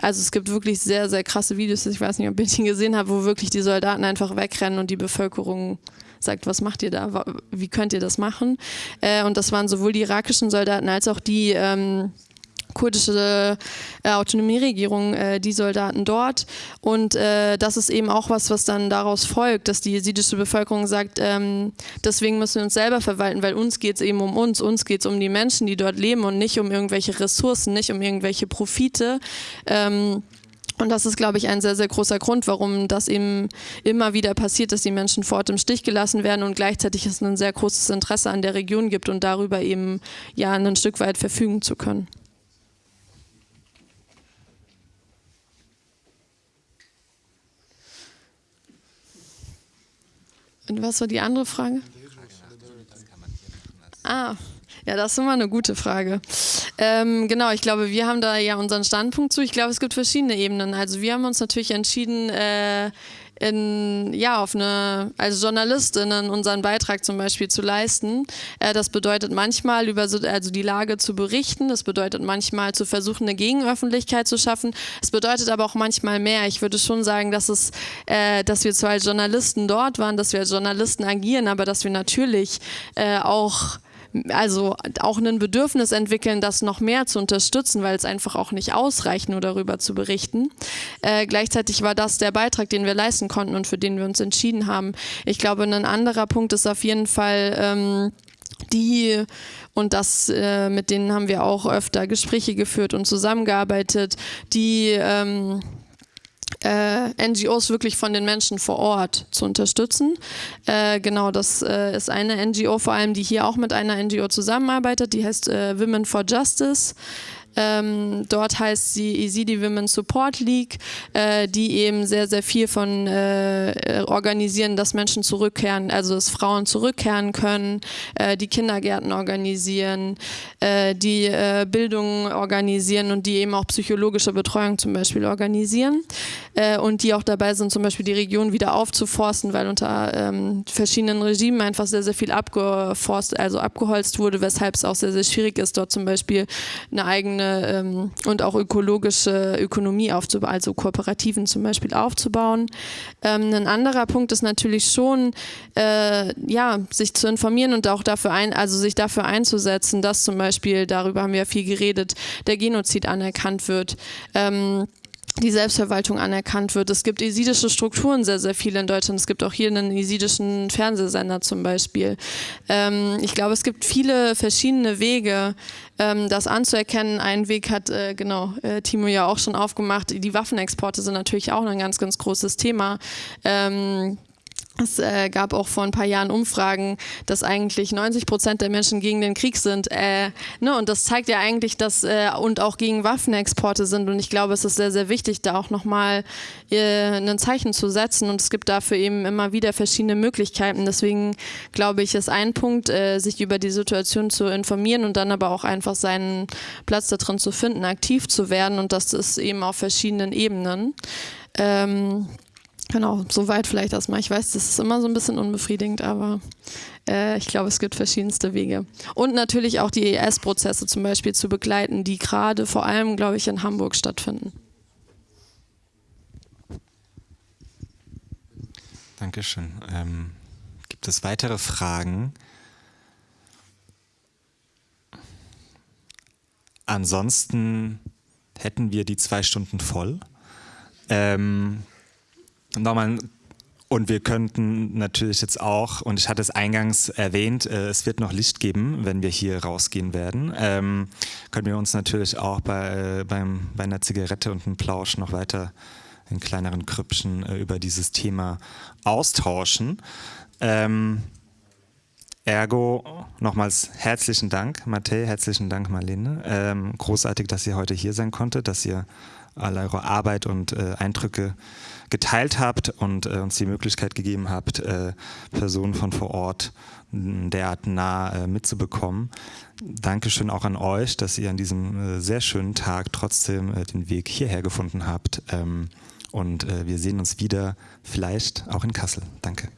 also es gibt wirklich sehr, sehr krasse Videos, ich weiß nicht, ob ich ihn gesehen habe, wo wirklich die Soldaten einfach wegrennen und die Bevölkerung sagt, was macht ihr da, wie könnt ihr das machen? Äh, und das waren sowohl die irakischen Soldaten als auch die ähm, kurdische äh, Autonomieregierung, äh, die Soldaten dort. Und äh, das ist eben auch was, was dann daraus folgt, dass die jesidische Bevölkerung sagt, ähm, deswegen müssen wir uns selber verwalten, weil uns geht es eben um uns, uns geht es um die Menschen, die dort leben und nicht um irgendwelche Ressourcen, nicht um irgendwelche Profite. Ähm, und das ist, glaube ich, ein sehr, sehr großer Grund, warum das eben immer wieder passiert, dass die Menschen vor Ort im Stich gelassen werden und gleichzeitig es ein sehr großes Interesse an der Region gibt und darüber eben ja ein Stück weit verfügen zu können. Und was war die andere Frage? Ah, ja, das ist immer eine gute Frage. Ähm, genau, ich glaube, wir haben da ja unseren Standpunkt zu. Ich glaube, es gibt verschiedene Ebenen. Also wir haben uns natürlich entschieden, äh, in, ja, auf eine, als Journalistinnen unseren Beitrag zum Beispiel zu leisten. Äh, das bedeutet manchmal über so, also die Lage zu berichten, das bedeutet manchmal zu versuchen, eine Gegenöffentlichkeit zu schaffen. Es bedeutet aber auch manchmal mehr. Ich würde schon sagen, dass es, äh, dass wir zwar als Journalisten dort waren, dass wir als Journalisten agieren, aber dass wir natürlich äh, auch also auch ein Bedürfnis entwickeln, das noch mehr zu unterstützen, weil es einfach auch nicht ausreicht, nur darüber zu berichten. Äh, gleichzeitig war das der Beitrag, den wir leisten konnten und für den wir uns entschieden haben. Ich glaube, ein anderer Punkt ist auf jeden Fall ähm, die und das äh, mit denen haben wir auch öfter Gespräche geführt und zusammengearbeitet, die ähm, äh, NGOs wirklich von den Menschen vor Ort zu unterstützen. Äh, genau, das äh, ist eine NGO vor allem, die hier auch mit einer NGO zusammenarbeitet, die heißt äh, Women for Justice. Ähm, dort heißt sie Ezidi Women Support League, äh, die eben sehr, sehr viel von äh, organisieren, dass Menschen zurückkehren, also dass Frauen zurückkehren können, äh, die Kindergärten organisieren, äh, die äh, Bildung organisieren und die eben auch psychologische Betreuung zum Beispiel organisieren äh, und die auch dabei sind, zum Beispiel die Region wieder aufzuforsten, weil unter ähm, verschiedenen Regimen einfach sehr, sehr viel abgeforst, also abgeholzt wurde, weshalb es auch sehr, sehr schwierig ist, dort zum Beispiel eine eigene eine ähm, und auch ökologische Ökonomie aufzubauen, also Kooperativen zum Beispiel aufzubauen. Ähm, ein anderer Punkt ist natürlich schon, äh, ja, sich zu informieren und auch dafür ein, also sich dafür einzusetzen, dass zum Beispiel, darüber haben wir ja viel geredet, der Genozid anerkannt wird. Ähm, die Selbstverwaltung anerkannt wird. Es gibt esidische Strukturen sehr, sehr viele in Deutschland. Es gibt auch hier einen esidischen Fernsehsender zum Beispiel. Ähm, ich glaube, es gibt viele verschiedene Wege, ähm, das anzuerkennen. Ein Weg hat, äh, genau, äh, Timo ja auch schon aufgemacht. Die Waffenexporte sind natürlich auch ein ganz, ganz großes Thema. Ähm, es äh, gab auch vor ein paar Jahren Umfragen, dass eigentlich 90 Prozent der Menschen gegen den Krieg sind. Äh, ne, und das zeigt ja eigentlich, dass äh, und auch gegen Waffenexporte sind. Und ich glaube, es ist sehr, sehr wichtig, da auch nochmal äh, ein Zeichen zu setzen. Und es gibt dafür eben immer wieder verschiedene Möglichkeiten. Deswegen glaube ich, ist ein Punkt, äh, sich über die Situation zu informieren und dann aber auch einfach seinen Platz da drin zu finden, aktiv zu werden. Und das ist eben auf verschiedenen Ebenen. Ähm, Genau, soweit vielleicht erstmal. Ich weiß, das ist immer so ein bisschen unbefriedigend, aber äh, ich glaube, es gibt verschiedenste Wege. Und natürlich auch die ES-Prozesse zum Beispiel zu begleiten, die gerade vor allem, glaube ich, in Hamburg stattfinden. Dankeschön. Ähm, gibt es weitere Fragen? Ansonsten hätten wir die zwei Stunden voll. Ähm, nochmal und wir könnten natürlich jetzt auch, und ich hatte es eingangs erwähnt, äh, es wird noch Licht geben, wenn wir hier rausgehen werden. Ähm, können wir uns natürlich auch bei, äh, beim, bei einer Zigarette und einem Plausch noch weiter in kleineren Krüppchen äh, über dieses Thema austauschen. Ähm, Ergo nochmals herzlichen Dank, Matthä, herzlichen Dank, Marlene. Ähm, großartig, dass ihr heute hier sein konntet, dass ihr all eure Arbeit und äh, Eindrücke geteilt habt und äh, uns die Möglichkeit gegeben habt, äh, Personen von vor Ort derart nah äh, mitzubekommen. Dankeschön auch an euch, dass ihr an diesem äh, sehr schönen Tag trotzdem äh, den Weg hierher gefunden habt. Ähm, und wir sehen uns wieder, vielleicht auch in Kassel. Danke.